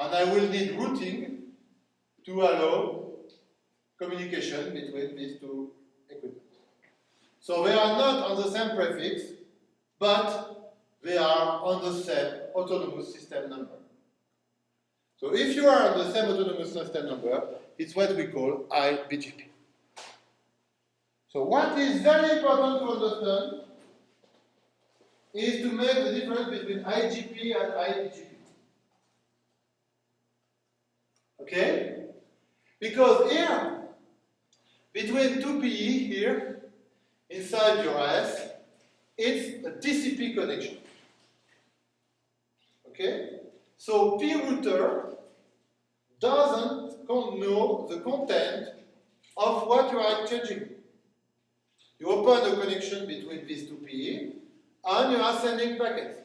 And I will need routing to allow communication between these two equipment. So they are not on the same prefix, but they are on the same autonomous system number. So if you are on the same autonomous system number, it's what we call IBGP. So what is very important to understand is to make the difference between IGP and IBGP. Okay? Because here, between two PE here, inside your IS, it's a TCP connection. Okay? So P router doesn't know the content of what you are exchanging. You open a connection between these two PE, and you are sending packets.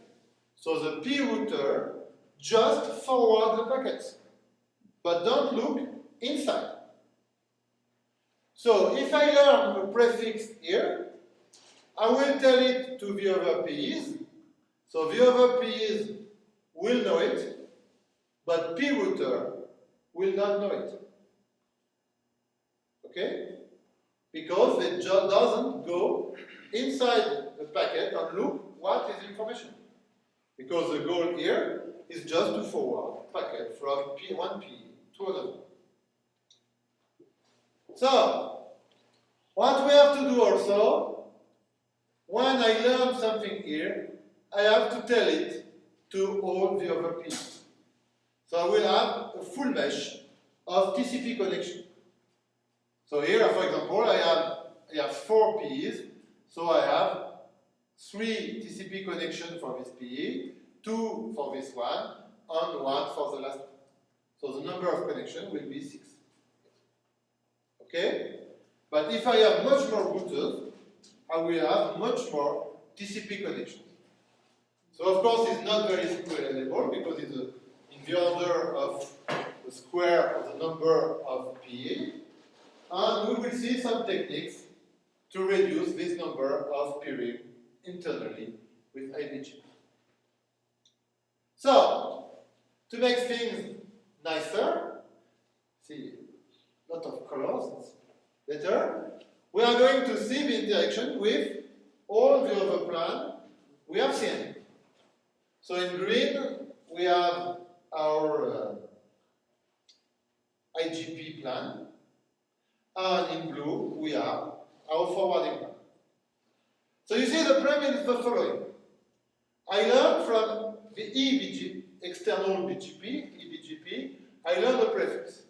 So the P router just forward the packets, but don't look inside. So if I learn a prefix here, I will tell it to the other PEs. So the other PEs will know it, but P router will not know it. Okay? Because it just doesn't go inside the packet and look what is information. Because the goal here is just to forward packet from P one P to another. So, what we have to do also, when I learn something here, I have to tell it to all the other P's. So I will have a full mesh of TCP connection. So here, for example, I have, I have four PEs, so I have three TCP connections for this PE, two for this one, and one for the last one. So the number of connections will be six. Okay? But if I have much more routers, I will have much more TCP connections. So of course it's not very scalable because it's a, in the order of the square of the number of PE. And we will see some techniques to reduce this number of peering internally with IBG. So, to make things nicer, see, lot of colors, it's better. We are going to see the interaction with all the other plan we have seen. So in green, we have our uh, IGP plan, and in blue, we have our forwarding plan. So you see the premise is the following. I learned from the EBG, external BGP, EBGP, I learned the prefix.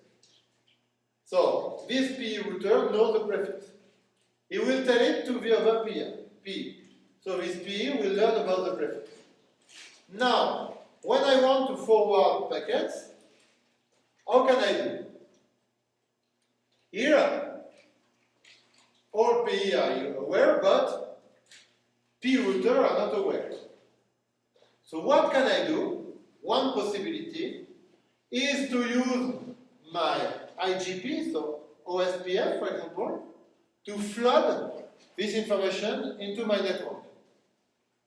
So this P router knows the prefix. He will tell it to the other P. P. So this P will learn about the prefix. Now, when I want to forward packets, how can I do? Here, all PE are aware, but P router are not aware. So what can I do? One possibility is to use my IGP, so OSPF, for example, to flood this information into my network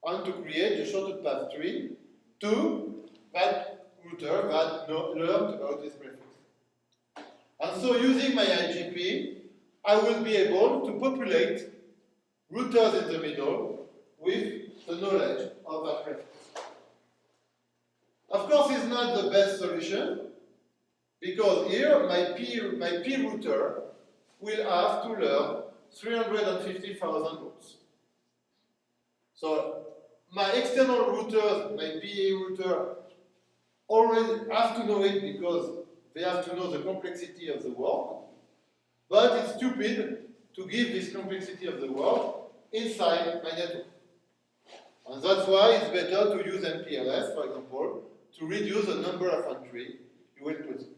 and to create the shortest path tree to that router that learned about this prefix. And so using my IGP, I will be able to populate routers in the middle with the knowledge of that prefix. Of course, it's not the best solution, because here my P, my P router will have to learn 350,000 routes. So my external routers, my PA router, already have to know it because they have to know the complexity of the world. But it's stupid to give this complexity of the world inside my network. And that's why it's better to use MPLS, for example, to reduce the number of entries you will put.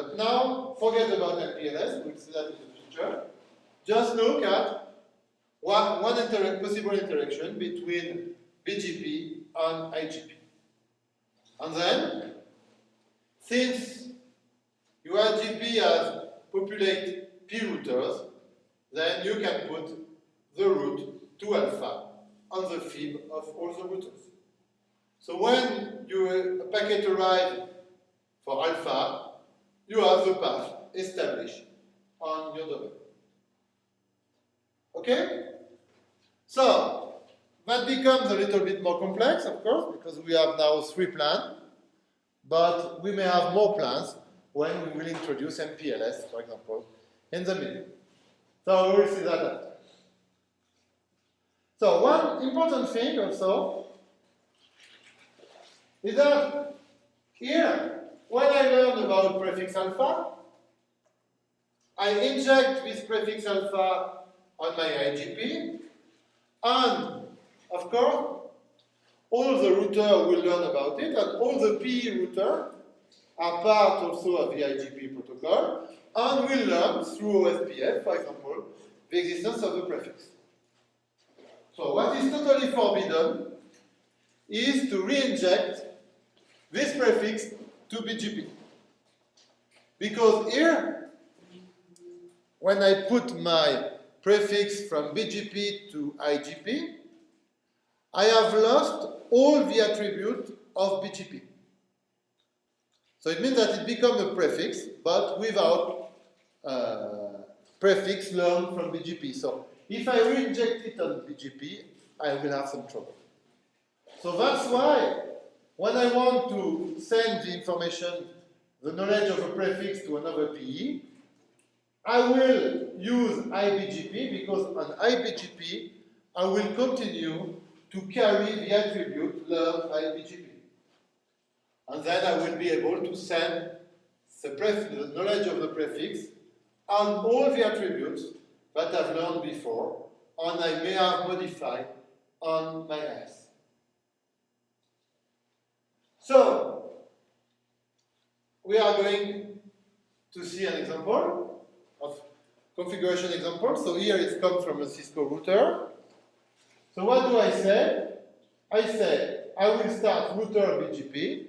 But now, forget about MPLS, we'll see that in the future. Just look at one, one inter possible interaction between BGP and IGP. And then, since your IGP has populate P routers, then you can put the route to alpha on the fib of all the routers. So when you, a packet arrives for alpha, you have the path established on your domain. Okay? So, that becomes a little bit more complex, of course, because we have now three plans, but we may have more plans when we will introduce MPLS, for example, in the middle. So we will see that. So one important thing also is that here, when I learn about prefix alpha, I inject this prefix alpha on my IGP, and of course, all the router will learn about it, and all the PE router are part also of the IGP protocol, and will learn through OSPF, for example, the existence of the prefix. So what is totally forbidden is to re-inject this prefix to BGP. Because here, when I put my prefix from BGP to IGP, I have lost all the attributes of BGP. So it means that it becomes a prefix, but without uh, prefix learned from BGP. So if I reinject it on BGP, I will have some trouble. So that's why when I want to send the information, the knowledge of a prefix to another PE, I will use IBGP because on IBGP I will continue to carry the attribute learned by BGP. And then I will be able to send the, the knowledge of the prefix and all the attributes that I've learned before and I may have modified on my S. So, we are going to see an example of configuration example. So here it comes from a Cisco router. So what do I say? I say I will start router BGP.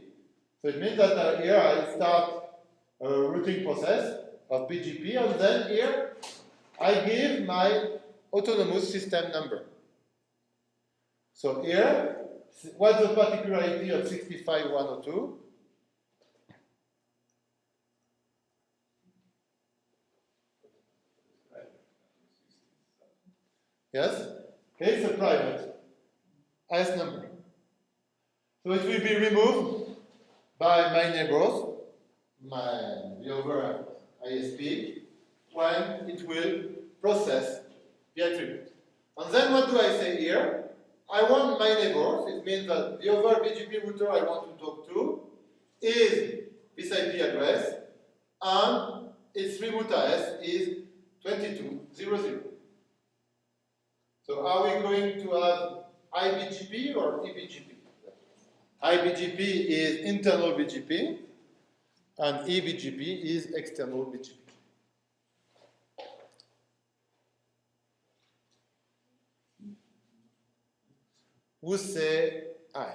So it means that uh, here I start a routing process of BGP and then here I give my autonomous system number. So here, what's the particularity of 65102? Yes? Okay, it's a private IS number. So it will be removed by my neighbors, my, the other ISP, when it will process the attribute. And then what do I say here? I want my neighbors, it means that the other BGP router I want to talk to is this IP address, and its remote IS is 2200. So are we going to have IBGP or eBGP? IBGP is internal BGP, and eBGP is external BGP. Who say I?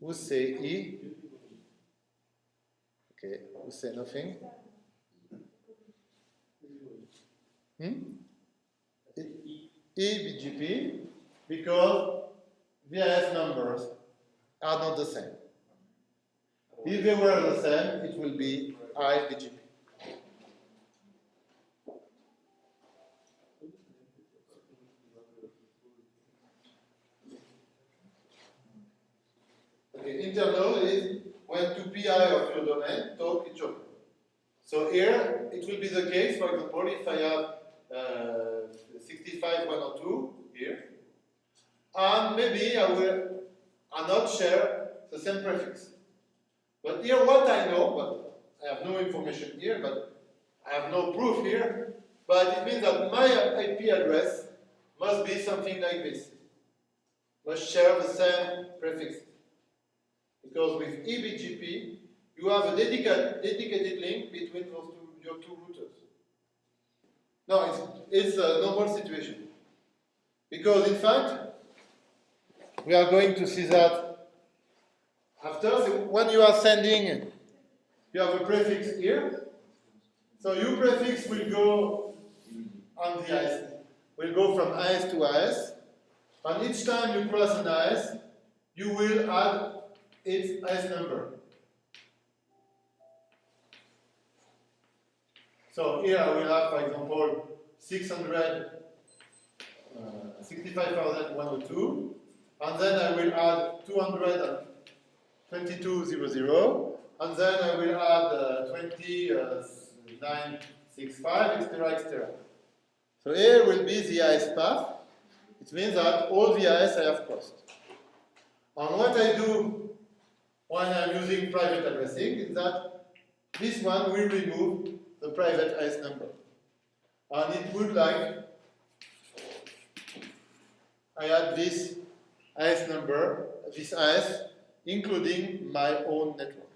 Who say E? Okay, who say nothing? Hmm? eBGP because VIS numbers are not the same. If they were the same, it will be IBGP. Okay, internal is when two PI of your domain talk each other. So here, it will be the case, for example, if I have uh, 65102 here, and maybe I will I not share the same prefix. But here what I know, but I have no information here, but I have no proof here, but it means that my IP address must be something like this. Must share the same prefix. Because with eBGP, you have a dedicated, dedicated link between those two, your two routers. No, it's, it's a normal situation. Because in fact, we are going to see that after. When you are sending, you have a prefix here. So your prefix will go on the IS, will go from IS to IS. And each time you cross an IS, you will add its IS number. So here I will have, for example, 600, uh, and then I will add 222,00, and then I will add uh, 2965, etc., etc. So here will be the IS path. It means that all the IS I have crossed. And what I do when I'm using private addressing is that this one will remove the private IS number. And it would like I add this IS number, this IS, including my own network.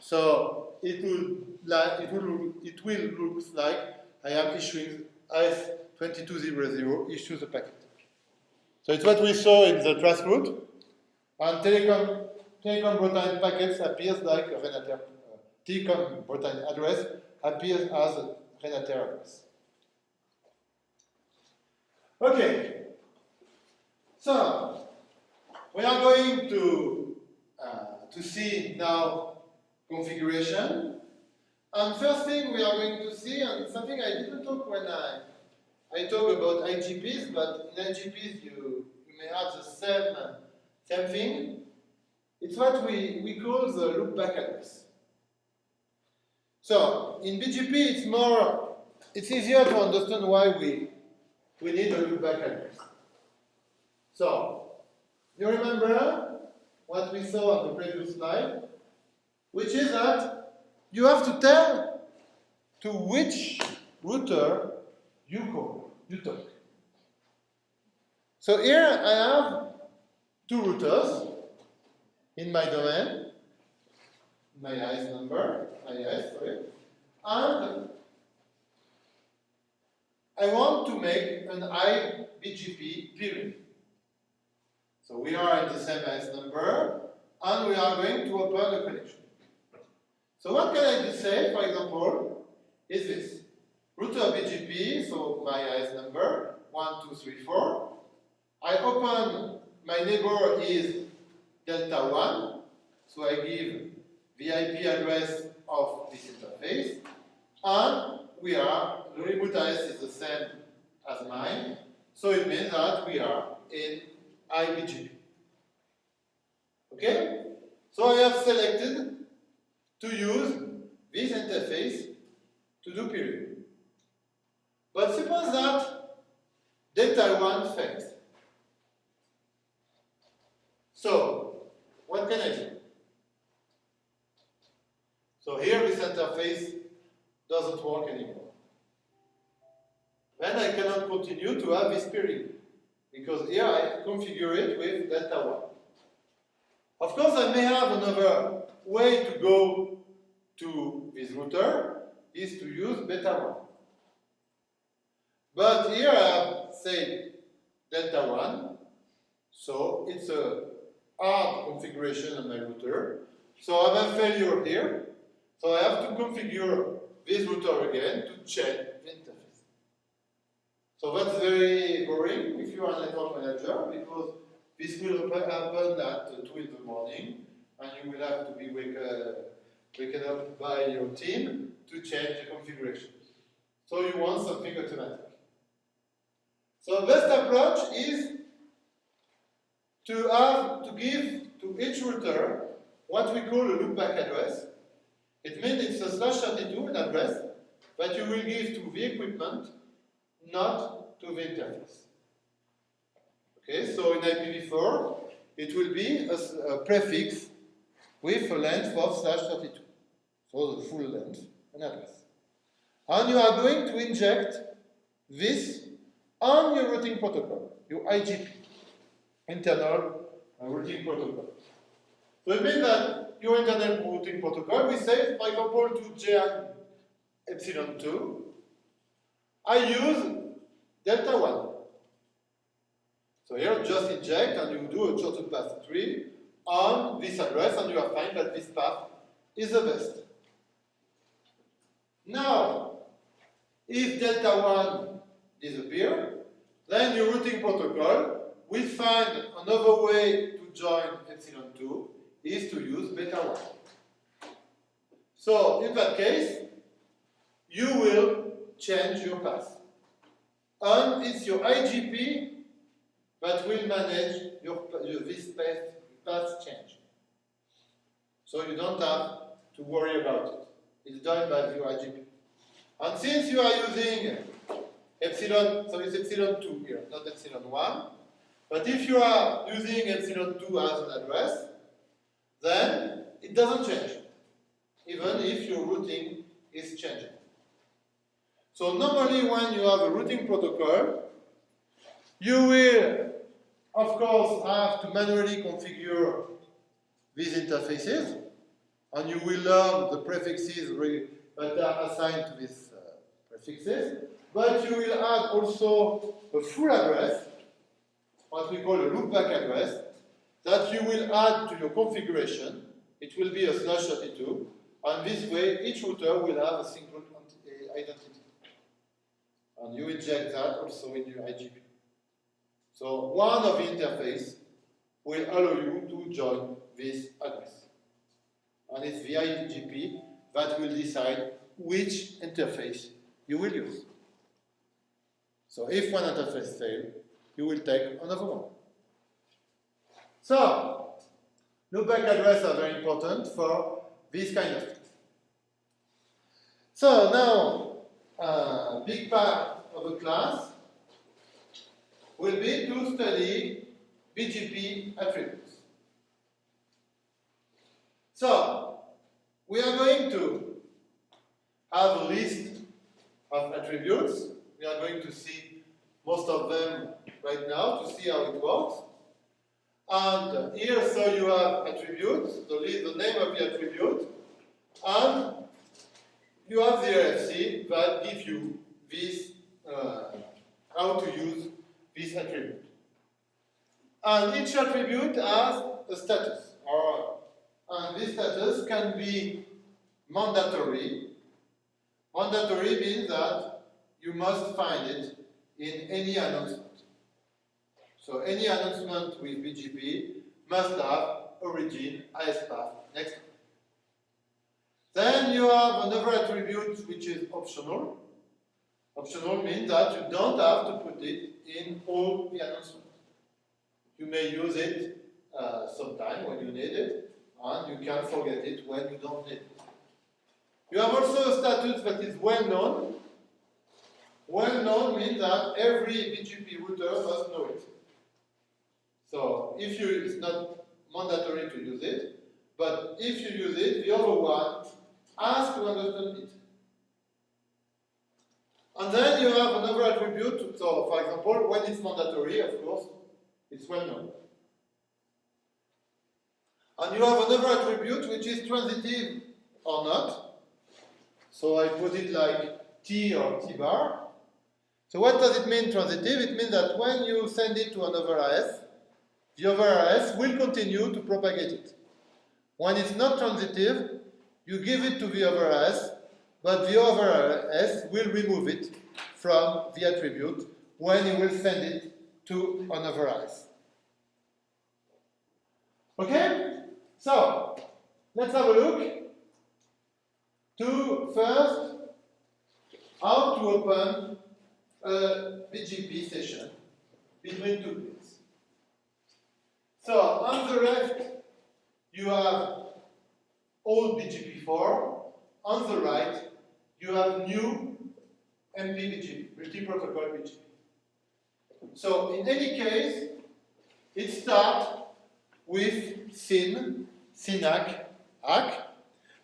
So it will like it will it will look like I am issuing IS 2200 issue the packet. So it's what we saw in the traceroute. And telecom, telecom Bretagne packets appears like a Renater, uh, telecom Bretagne address appears as a Renater address. Okay, so we are going to, uh, to see now configuration. And first thing we are going to see, and something I didn't talk when I, I talk about IGPs, but in IGPs you, you may have the same, same thing. It's what we, we call the loopback address. So in BGP it's more, it's easier to understand why we, we need a loopback address. So, you remember what we saw on the previous slide, which is that you have to tell to which router you call, you talk. So here I have two routers in my domain, my IS number, IS, sorry, and I want to make an IBGP peering. So we are at the same IS number, and we are going to open a connection. So what can I say, for example, is this. Router BGP, so my IS number, 1234. I open, my neighbor is delta 1, so I give the IP address of this interface, and we are, the remote IS is the same as mine, so it means that we are in IBGP. Okay? So I have selected to use this interface to do peering. But suppose that delta 1 fails. So, what can I do? So here this interface doesn't work anymore. Then I cannot continue to have this peering because here I configure it with delta 1. Of course, I may have another way to go to this router is to use beta 1. But here I have, say, delta 1, so it's a hard configuration on my router. So I have a failure here, so I have to configure this router again to check the interface. So that's very boring if you are a network manager because this will happen at 2 in the morning and you will have to be wake, uh, waken up by your team to change the configuration. So you want something automatic. So best approach is to have to give to each router what we call a loopback address. It means it's a slash 32 an address that you will give to the equipment, not to the interface. Okay, so in IPv4, it will be a, a prefix with a length of slash 32. So the full length, an address. And you are going to inject this on your routing protocol, your IGP, internal uh, routing protocol. So it means that your internal routing protocol, we say, for example, to JN epsilon 2, I use delta 1. So here, just inject and you do a shortest path tree on this address and you will find that this path is the best. Now, if delta 1 disappear, then your routing protocol will find another way to join epsilon 2 is to use beta 1. So, in that case, you will change your path. And it's your IGP that will manage your, your this path, path change. So you don't have to worry about it. It's done by your IGP. And since you are using epsilon, so it's epsilon 2 here, not epsilon 1, but if you are using epsilon 2 as an address, then it doesn't change, even if your routing is changing. So normally when you have a routing protocol, you will, of course, have to manually configure these interfaces, and you will learn the prefixes that are assigned to these uh, prefixes, but you will add also a full address what we call a loopback address that you will add to your configuration. It will be a slash 32, and this way each router will have a single identity. And you inject that also in your IGP. So one of the interface will allow you to join this address. And it's the IGP that will decide which interface you will use. So if one interface fails, you will take another one. So, loopback addresses are very important for this kind of things. So now, a uh, big part of the class will be to study BGP attributes. So, we are going to have a list of attributes. We are going to see most of them right now to see how it works. And here, so you have attributes, the, the name of the attribute, and you have the RFC that gives you this, uh, how to use this attribute. And each attribute has a status, and this status can be mandatory. Mandatory means that you must find it in any announcement. So any announcement with BGP must have origin as path next. Then you have another attribute which is optional. Optional means that you don't have to put it in all the announcements. You may use it uh, sometime when you need it, and you can forget it when you don't need it. You have also a status that is well known. Well known means that every BGP router must know it. So if you, it's not mandatory to use it, but if you use it, the other one has to understand it. And then you have another attribute, so for example, when it's mandatory, of course, it's well known. And you have another attribute which is transitive or not. So I put it like T or T bar. So what does it mean transitive? It means that when you send it to another AS, the other AS will continue to propagate it. When it's not transitive, you give it to the other AS, but the other AS will remove it from the attribute when you will send it to another AS. Okay? So, let's have a look to first how to open a BGP session between two bits. So, on the left, you have old BGP4. On the right, you have new MPBGP, multi-protocol BGP. So in any case, it starts with SYN, SYN-ACK, ACK.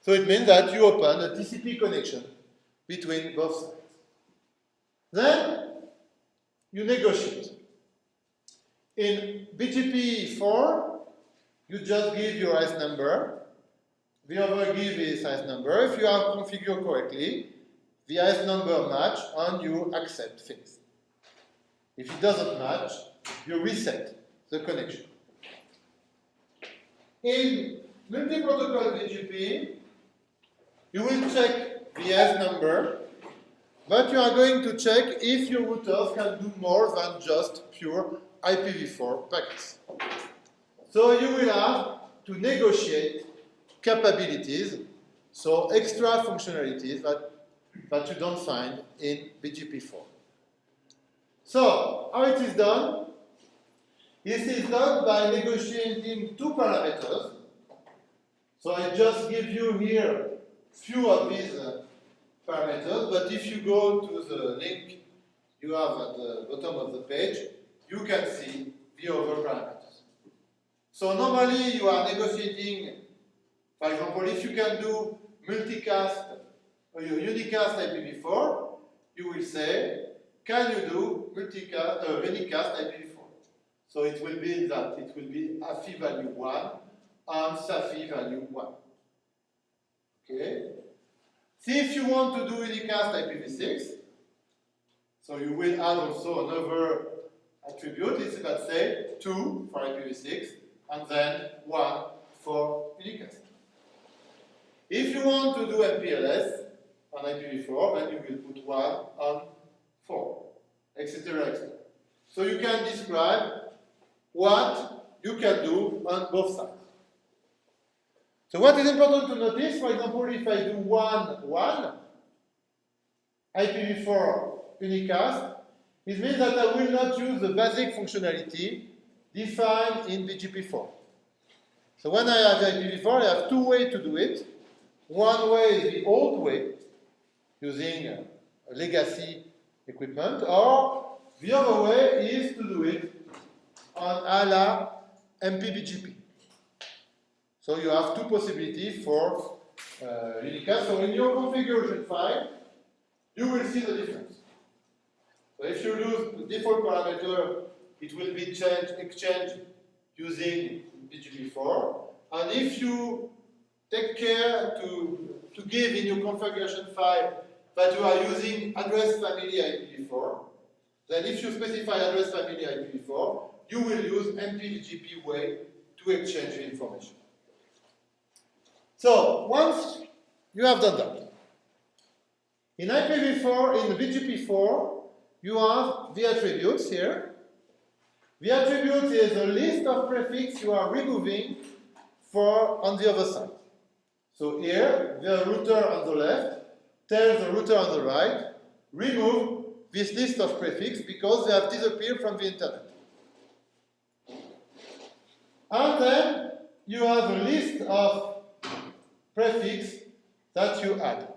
So it means that you open a TCP connection between both sides. Then you negotiate. In BGP4, you just give your IS number. The other give his IS number. If you have configured correctly, the IS number match and you accept things. If it doesn't match, you reset the connection. In multi-protocol BGP, you will check the IS number, but you are going to check if your routers can do more than just pure IPv4 packets. So you will have to negotiate capabilities, so extra functionalities that, that you don't find in BGP4. So, how it is done? This is done by negotiating two parameters. So I just give you here few of these uh, parameters, but if you go to the link you have at the bottom of the page, you can see the other parameters. So normally you are negotiating, for example, if you can do multicast or unicast IPv4, you will say, can you do multicast, uh, unicast IPv4? So it will be that it will be AFI value 1 and SAFI value 1. Okay? See if you want to do unicast IPv6, so you will add also another attribute is, let's say, 2 for IPv6, and then 1 for unicast. If you want to do MPLS on IPv4, then you will put 1 on 4, etc. etc. So you can describe what you can do on both sides. So what is important to notice, for example, if I do 1, 1, IPv4 unicast, it means that I will not use the basic functionality defined in BGP4. So when I have IPv4, I have two ways to do it. One way is the old way, using a legacy equipment, or the other way is to do it on a la MPBGP. So you have two possibilities for uh, unicast. So in your configuration file, you will see the difference. So if you lose the default parameter, it will be changed, exchanged using BGP4. And if you take care to, to give in your configuration file that you are using address family IPv4, then if you specify address family IPv4, you will use MPBGP way to exchange information. So once you have done that, in IPv4, in BGP4, you have the attributes here. The attribute is a list of prefix you are removing for on the other side. So here, the router on the left tells the router on the right, remove this list of prefix because they have disappeared from the internet. And then you have a list of prefix that you add.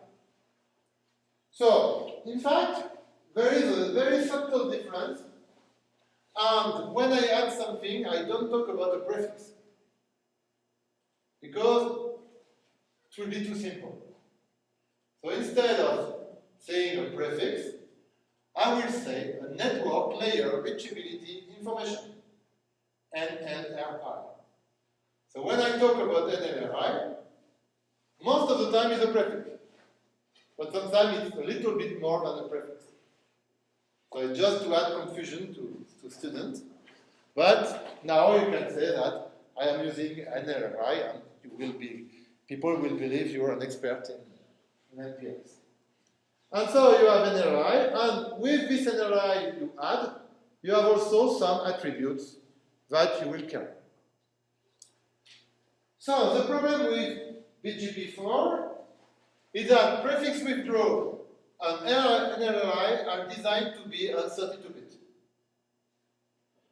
So, in fact, there is a very subtle difference. And when I add something, I don't talk about a prefix. Because it will be too simple. So instead of saying a prefix, I will say a network layer reachability information, NLRI. So when I talk about NLRI, most of the time it's a prefix. But sometimes it's a little bit more than a prefix. So it's just to add confusion to, to students. But now you can say that I am using NLRI and you will be, people will believe you are an expert in, in MPLS. And so you have NLRI, and with this NLRI you add, you have also some attributes that you will carry. So the problem with BGP4 is that prefix withdrawal and NLRI are designed to be on 32-bit.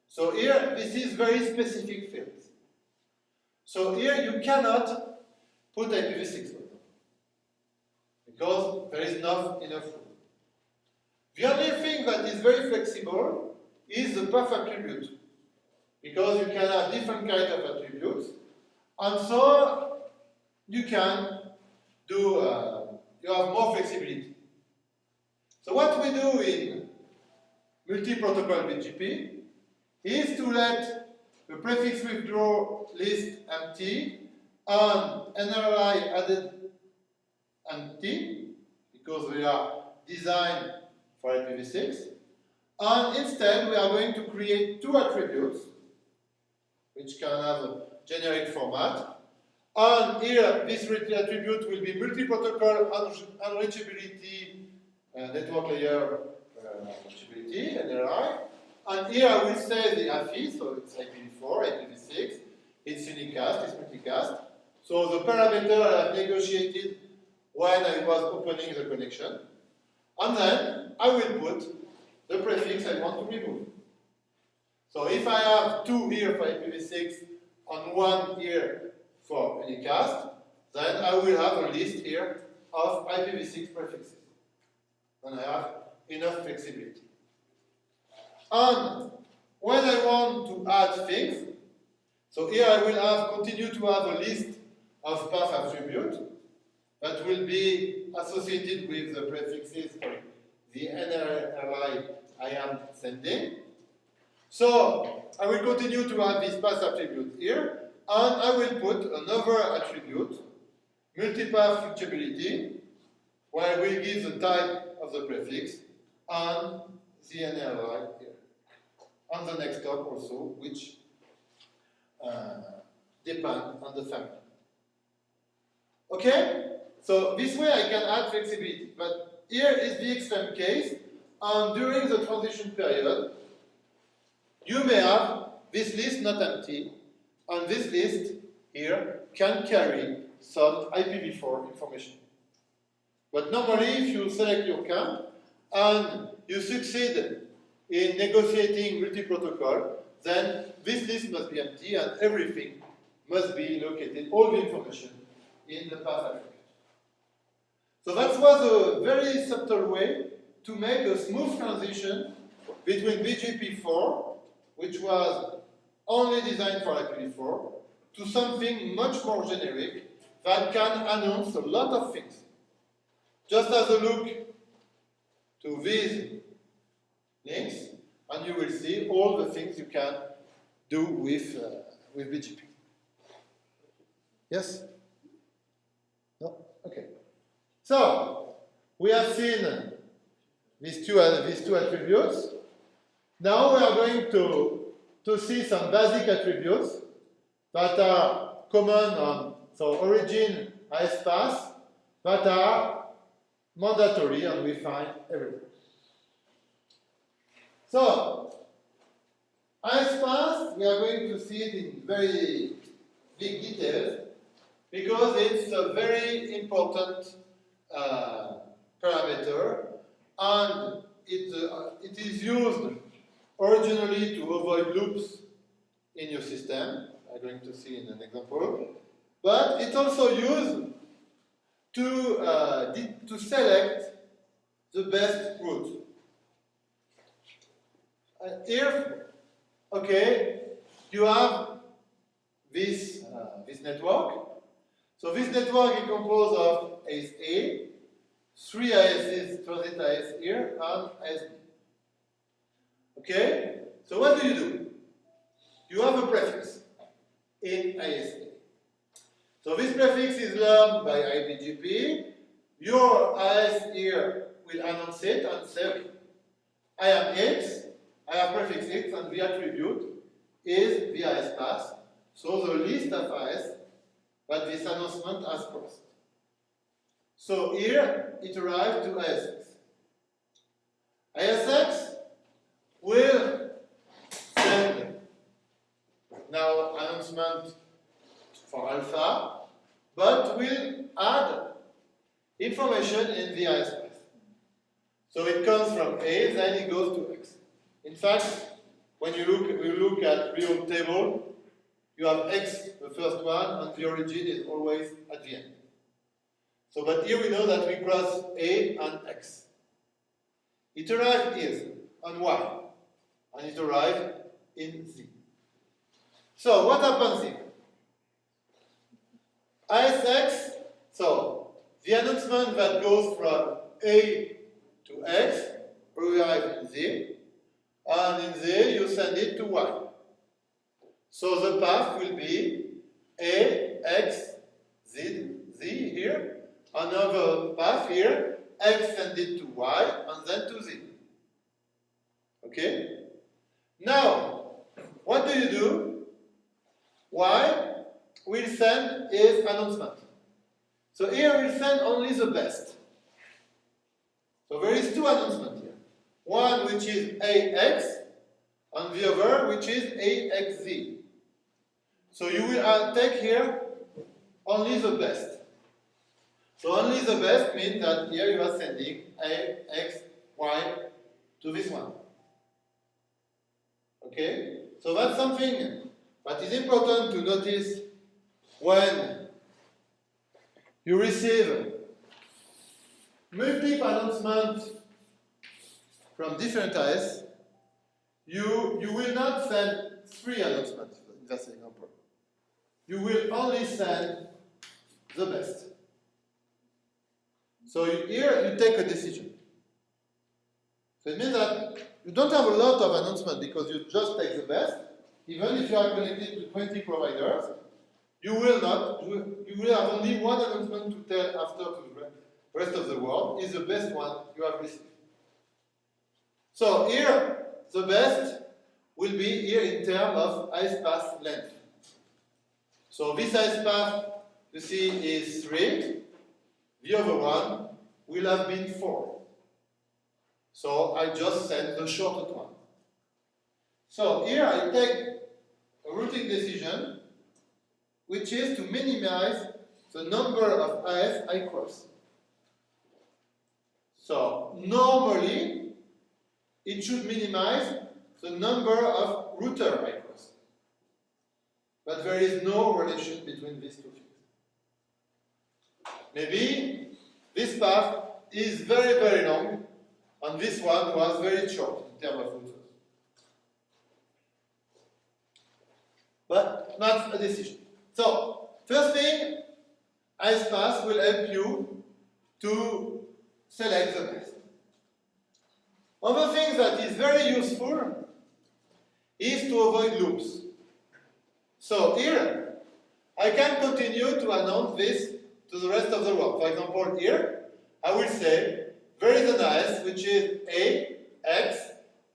So here, this is very specific fields. So here you cannot put IPv6 because there is not enough room. The only thing that is very flexible is the path attribute because you can have different kinds of attributes and so you can do, uh, you have more flexibility. So what we do in multi-protocol BGP is to let the prefix withdraw list empty and NLRI added empty because we are designed for IPv6 and instead we are going to create two attributes which can have a generic format and here, this attribute will be multi-protocol unreachability uh, network layer uh, reachability. And here I will say the AFI, so it's IPv4, IPv6, it's unicast, it's multicast. So the parameter I have negotiated when I was opening the connection. And then I will put the prefix I want to remove. So if I have two here for IPv6 and one here for unicast, then I will have a list here of IPv6 prefixes. And I have enough flexibility. And when I want to add things, so here I will have continue to have a list of path attribute that will be associated with the prefixes for the NLRI I am sending. So I will continue to have this path attribute here, and I will put another attribute, multipath reachability, where I will give the type of the prefix and the NLRI here. on the next hop also, which uh, depend on the family. Okay? So this way I can add flexibility. But here is the extreme case, and during the transition period, you may have this list not empty, and this list here can carry some IPv4 information. But normally, if you select your camp and you succeed in negotiating multi-protocol, then this list must be empty and everything must be located, all the information, in the path attribute. So that was a very subtle way to make a smooth transition between BGP4, which was only designed for IPv4, to something much more generic that can announce a lot of things. Just as a look to these links, and you will see all the things you can do with, uh, with BGP. Yes? No? Okay. So, we have seen these two, uh, these two attributes. Now we are going to, to see some basic attributes that are common on so origin AS path that are mandatory and we find everywhere. So, AS path, we are going to see it in very big details because it's a very important uh, parameter and it, uh, it is used originally to avoid loops in your system. I'm going to see in an example. But it's also used to, uh, to select the best route. Uh, here, okay, you have this, uh, this network. So this network is composed of AS A, three ISs, transit IS here, and B. Okay? So what do you do? You have a prefix in ASA. So this prefix is learned by IPGP. Your IS here will announce it and say, I am X, I have prefix X, and the attribute is the IS path. So the list of IS that this announcement has crossed. So here it arrives to ISX. ISX will send now announcement for alpha, but we'll add information in the IS path. So it comes from A, then it goes to X. In fact, when you look, you look at real table, you have X, the first one, and the origin is always at the end. So, but here we know that we cross A and X. It arrives here on Y, and it arrives in Z. So, what happens here? ISX, so the announcement that goes from A to X arrives in Z, and in Z you send it to Y. So the path will be A, X, Z, Z here, another path here, X send it to Y, and then to Z. Okay? Now, what do you do? Y will send is announcement. So here we'll send only the best. So there is two announcements here. One which is AX, and the other which is AXZ. So you will uh, take here only the best. So only the best means that here you are sending A, X, Y to this one. Okay? So that's something that is important to notice when you receive multiple announcements from different IS, you, you will not send three announcements in that example. You will only send the best. So here you take a decision. So it means that you don't have a lot of announcements because you just take the best. Even if you are connected to 20 providers, you will not, you will have only one announcement to tell after to the rest of the world is the best one you have received. So here, the best will be here in terms of AS path length. So this AS path, you see, is 3. The other one will have been 4. So I just send the shortest one. So here I take a routing decision, which is to minimize the number of AS I cross. So normally, it should minimize the number of router I cross. But there is no relation between these two things. Maybe this path is very, very long, and this one was very short in terms of routers. But not a decision. So, first thing, AS path will help you to select the best. Other thing that is very useful is to avoid loops. So here, I can continue to announce this to the rest of the world. For example, here, I will say, there is an AS which is A, X,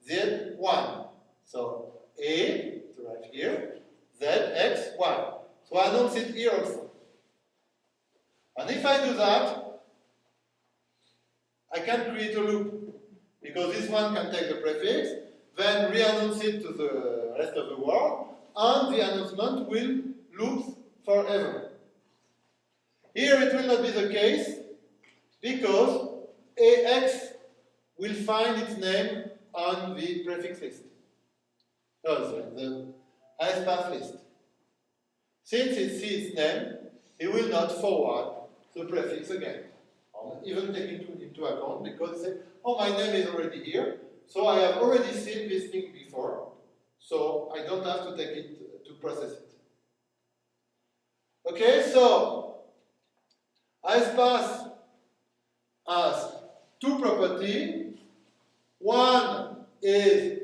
Z, 1. So A, to right here, Z, X, Y. So I announce it here also. And if I do that, I can create a loop. Because this one can take the prefix, then re-announce it to the rest of the world, and the announcement will loop forever. Here it will not be the case, because AX will find its name on the prefix list. Oh, sorry, the highest path list. Since it sees its name, it will not forward the prefix again. Even take it into, into account because it says, oh, my name is already here, so I have already seen this thing before, so I don't have to take it to process it. Okay, so AS path has two properties. One is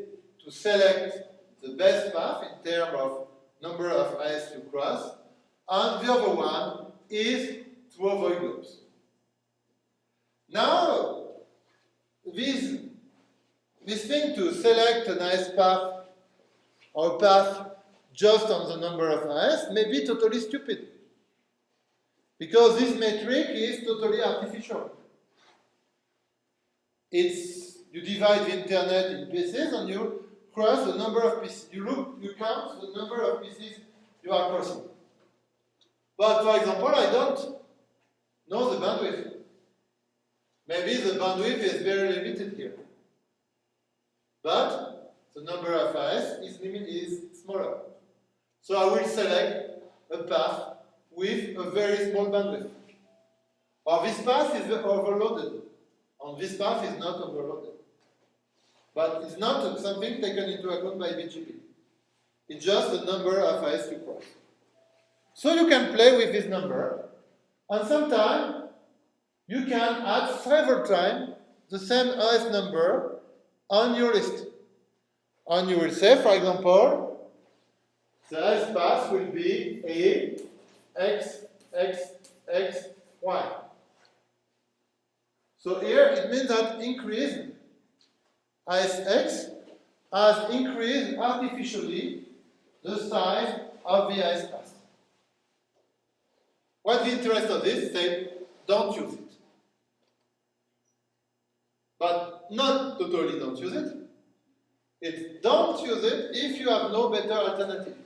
to select the best path in terms of number of eyes to cross, and the other one is to avoid loops. Now, this, this thing to select a nice path or path just on the number of eyes may be totally stupid. Because this metric is totally artificial. It's, you divide the internet in pieces and you cross the number of pieces. You look, you count the number of pieces you are crossing. But for example, I don't know the bandwidth. Maybe the bandwidth is very limited here. But the number of AS is, limit, is smaller. So I will select a path with a very small bandwidth. Or this path is overloaded, and this path is not overloaded. But it's not something taken into account by BGP. It's just the number of AS to cross. So you can play with this number, and sometimes you can add several times the same AS number on your list. And you will say, for example, the AS path will be A, X, X, X, Y. So here it means that increase ASX has increased artificially the size of the AS path. What's the interest of this? Say, don't use it. But not totally don't use it. It's don't use it if you have no better alternative.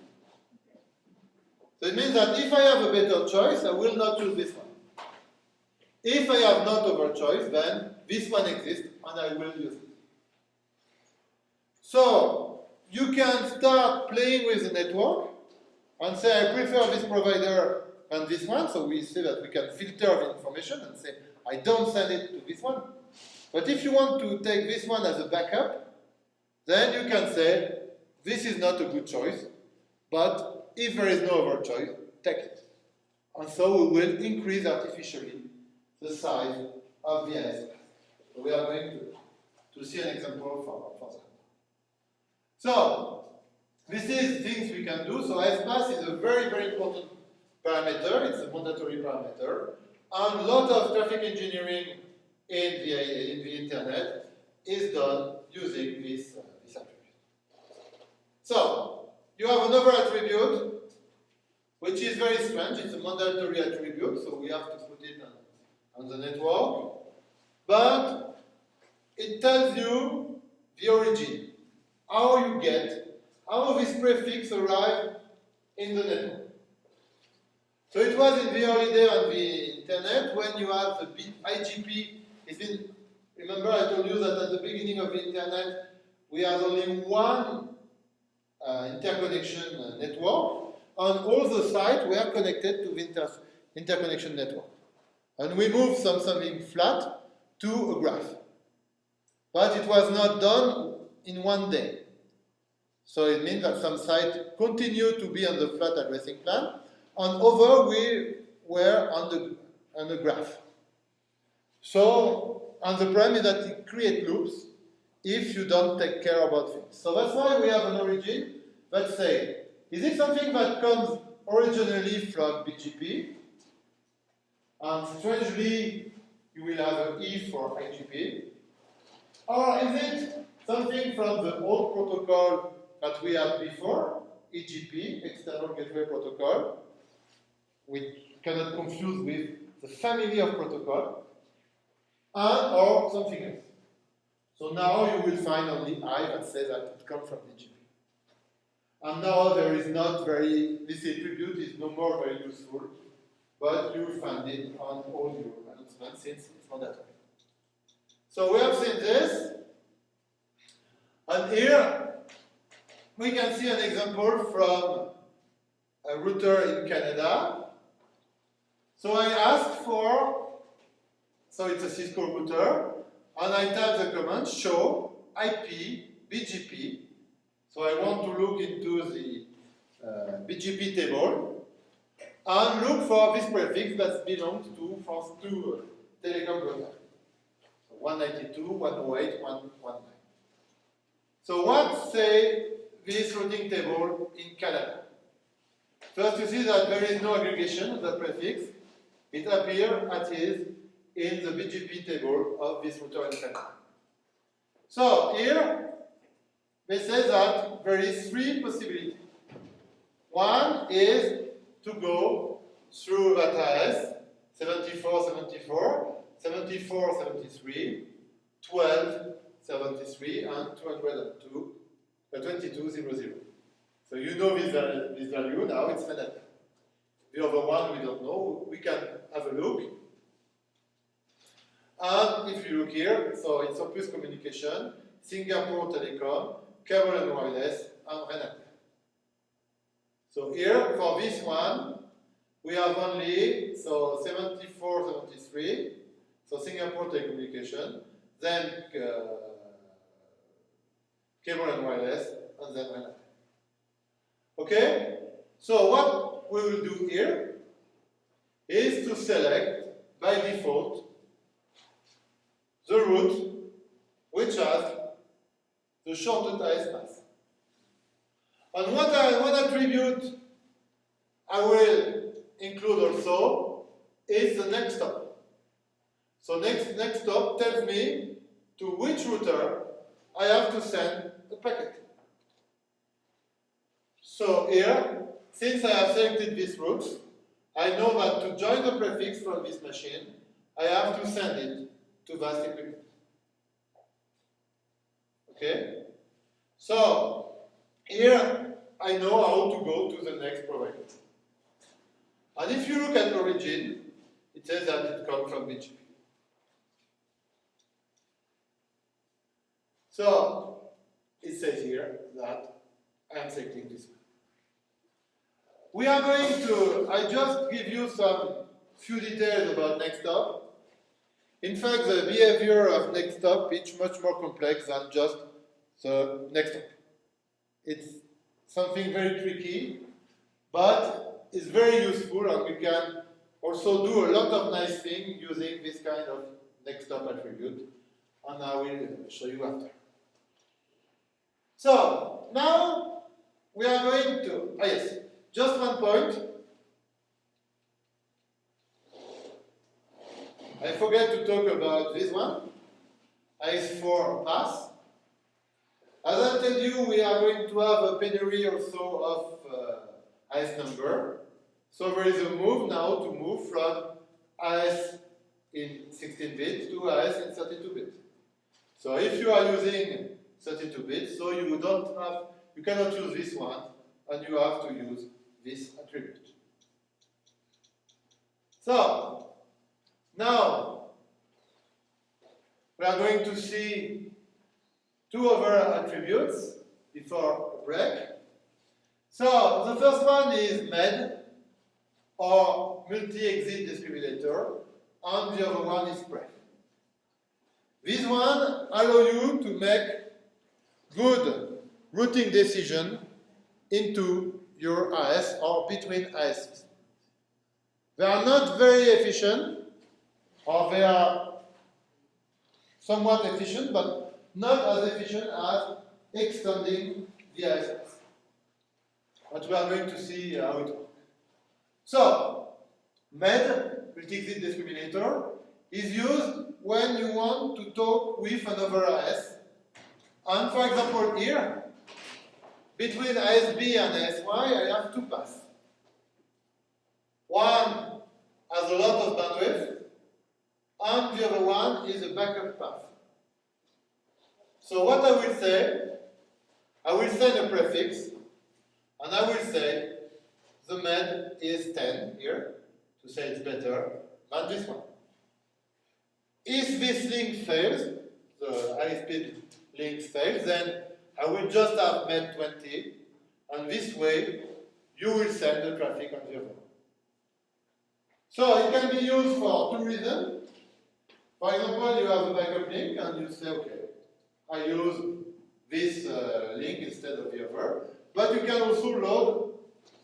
So it means that if I have a better choice, I will not use this one. If I have not other choice, then this one exists and I will use it. So you can start playing with the network and say I prefer this provider than this one, so we say that we can filter the information and say I don't send it to this one. But if you want to take this one as a backup, then you can say, this is not a good choice, but if there is no other choice, take it. And so we will increase artificially the size of the So we are going to, to see an example for, for that. So, this is things we can do. So AS is a very, very important parameter. It's a mandatory parameter. And a lot of traffic engineering in the, in the internet is done using this, uh, this attribute. So, you have another attribute, which is very strange. It's a mandatory attribute, so we have to on, the network. But it tells you the origin, how you get, how this prefix arrive in the network. So it was in the early day on the internet when you have the bit IGP. Remember I told you that at the beginning of the internet we had only one uh, interconnection uh, network, and all the sites were connected to the inter interconnection network. And we move from something flat to a graph. But it was not done in one day. So it means that some sites continue to be on the flat addressing plan, and over we were on the, on the graph. So, and the problem is that it creates loops if you don't take care about things. So that's why we have an origin that say, is it something that comes originally from BGP? And strangely, you will have an E for IGP. Or ah, is it something from the old protocol that we had before, EGP, External Gateway Protocol, which cannot confuse with the family of protocol, and or something else. So now you will find only I that says that it comes from BGP. And now there is not very, this attribute is no more very useful, but you find it on all your announcements since it's mandatory. So we have seen this, and here we can see an example from a router in Canada. So I asked for, so it's a Cisco router, and I type the command show IP BGP. So I want to look into the uh, BGP table and look for this prefix that belongs to France 2 uh, telecom router. So 192, 108, 119. So what say this routing table in Canada? First you see that there is no aggregation of the prefix. It appears as is in the BGP table of this router in Canada. So here, they say that there is three possibilities. One is to go through VATAS 7474, 7473, 1273, and 202, uh, 2200. So you know this, this value, now it's mandatory. The other one we don't know, we can have a look. And if you look here, so it's Optus Communication, Singapore Telecom, Cable and Wireless, and Renater. So here, for this one, we have only, so 74, 73, so Singapore Telecommunication, then uh, Cable and Wireless, and then Renater. Okay? So what we will do here is to select, by default, the route which has the shortest AS path. And what, I, what attribute I will include also is the next hop. So next, next hop tells me to which router I have to send the packet. So here, since I have selected this route, I know that to join the prefix from this machine, I have to send it to VAST equipment. Okay? So, here I know how to go to the next provider. And if you look at origin, it says that it comes from BGP. So, it says here that I am selecting this one. We are going to, I just give you some few details about next hop. In fact, the behavior of next hop is much more complex than just the next hop. It's something very tricky, but it's very useful and we can also do a lot of nice things using this kind of next hop attribute, and I will show you after. So, now we are going to, ah yes, just one point. I forget to talk about this one. AS4 path. As I told you, we are going to have a penury also of uh, AS number. So there is a move now to move from AS in 16-bit to AS in 32-bit. So if you are using 32-bit, so you don't have, you cannot use this one, and you have to use this attribute. So, now, we are going to see two other attributes before a break. So, the first one is MED, or multi-exit discriminator, and the other one is pref. This one allow you to make good routing decision into your AS or between ASs. They are not very efficient, or they are somewhat efficient, but not as efficient as extending the ASs. But we are going to see how it works. So, MED, multi-exit discriminator, is used when you want to talk with another AS. And for example here, between ASB and ASY, I have two paths. One has a lot of bandwidth, and the other one is a backup path. So what I will say, I will send a prefix, and I will say the med is 10 here, to say it's better than this one. If this link fails, the high speed link fails, then I will just have med 20, and this way you will send the traffic on the other. So it can be used for two reasons. For example, you have a backup link and you say, okay, I use this uh, link instead of the other. But you can also load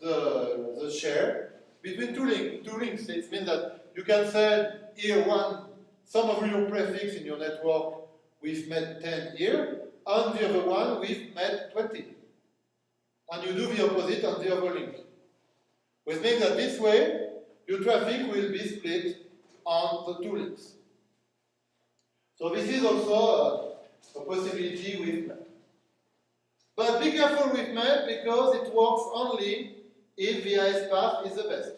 the, the share between two, link, two links. It means that you can send here one, some of your prefix in your network with MED 10 here, and the other one with MED 20. And you do the opposite on the other link. Which means that this way, your traffic will be split on the two links. So this is also a, a possibility with map. But be careful with map because it works only if the AS path is the best.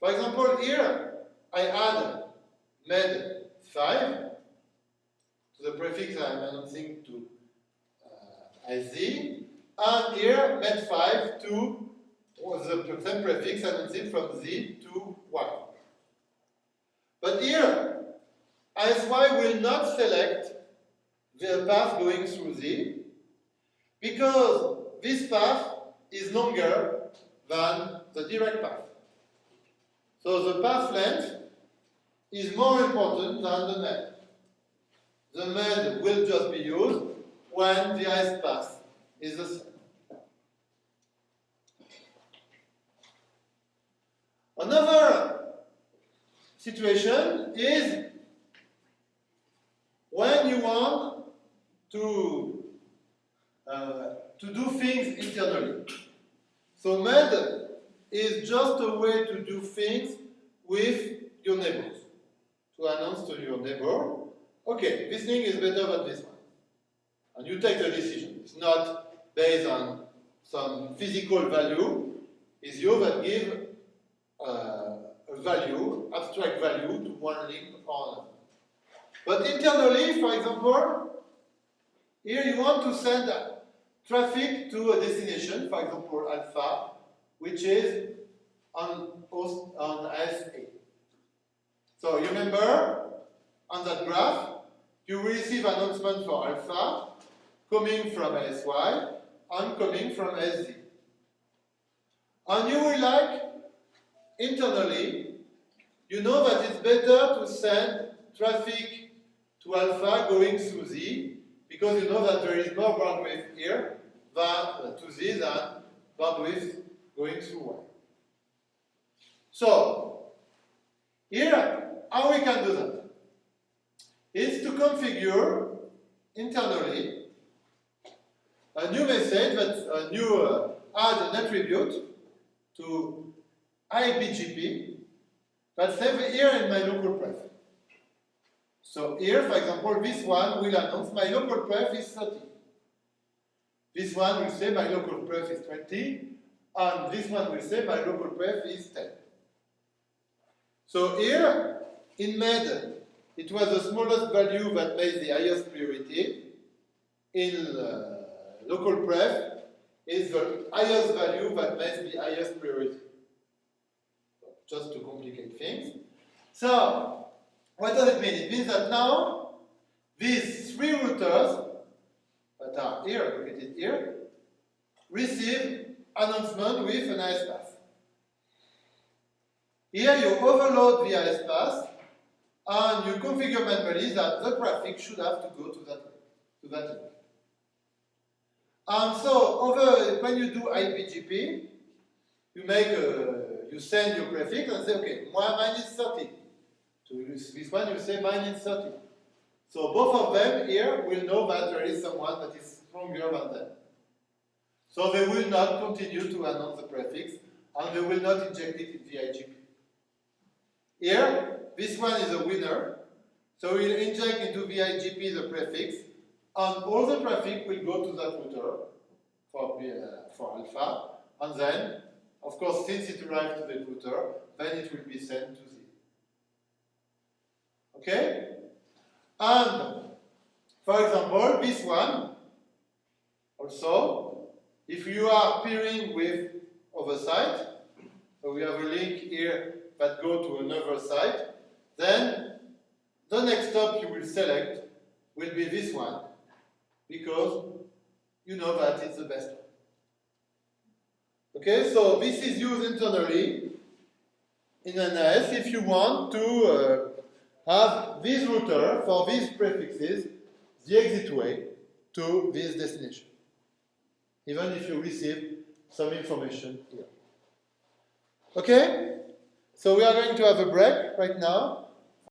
For example, here I add MED 5 to the prefix I'm announcing to uh, SZ, and here MED 5 to the same prefix announcing from Z to Y. But here, ASY will not select the path going through Z because this path is longer than the direct path. So the path length is more important than the MED. The MED will just be used when the AS path is the same. Another situation is when you want to, uh, to do things internally. So MED is just a way to do things with your neighbors. To announce to your neighbor, okay, this thing is better than this one. And you take the decision. It's not based on some physical value, it's you that give uh, a value, abstract value to one link or another. But internally, for example, here you want to send traffic to a destination, for example, alpha, which is on post on SA. So you remember on that graph, you receive announcement for alpha coming from SY and coming from SZ. And you will like internally, you know that it's better to send traffic to alpha going through Z because you know that there is more bandwidth here than uh, to Z than bandwidth going through Y. So, here, how we can do that? Is to configure internally a new message, that a new uh, add an attribute to IBGP that says here in my local pref. So here, for example, this one will announce my local pref is 30. This one will say my local pref is 20, and this one will say my local pref is 10. So here, in MED, it was the smallest value that made the highest priority. In uh, local pref, is the highest value that makes the highest priority. Just to complicate things. So, what does it mean? It means that now, these three routers that are here, located here, receive announcement with an AS path. Here you overload the AS path and you configure manually that the traffic should have to go to that to that link. And so over when you do IBGP, you make a, you send your prefix and say, okay, mine is 30. To this one you say mine is 30. So both of them here will know that there is someone that is stronger than them. So they will not continue to announce the prefix and they will not inject it in the IGP. Here, this one is a winner. So we'll inject into the IGP the prefix and all the traffic will go to that router for, uh, for alpha and then, of course, since it arrived to the router, then it will be sent to. Okay? And, for example, this one, also, if you are peering with other site, so we have a link here that go to another site, then the next hop you will select will be this one, because you know that it's the best one. Okay, so this is used internally in NAS if you want to uh, have this router for these prefixes, the exit way to this destination. Even if you receive some information here. Okay? So we are going to have a break right now.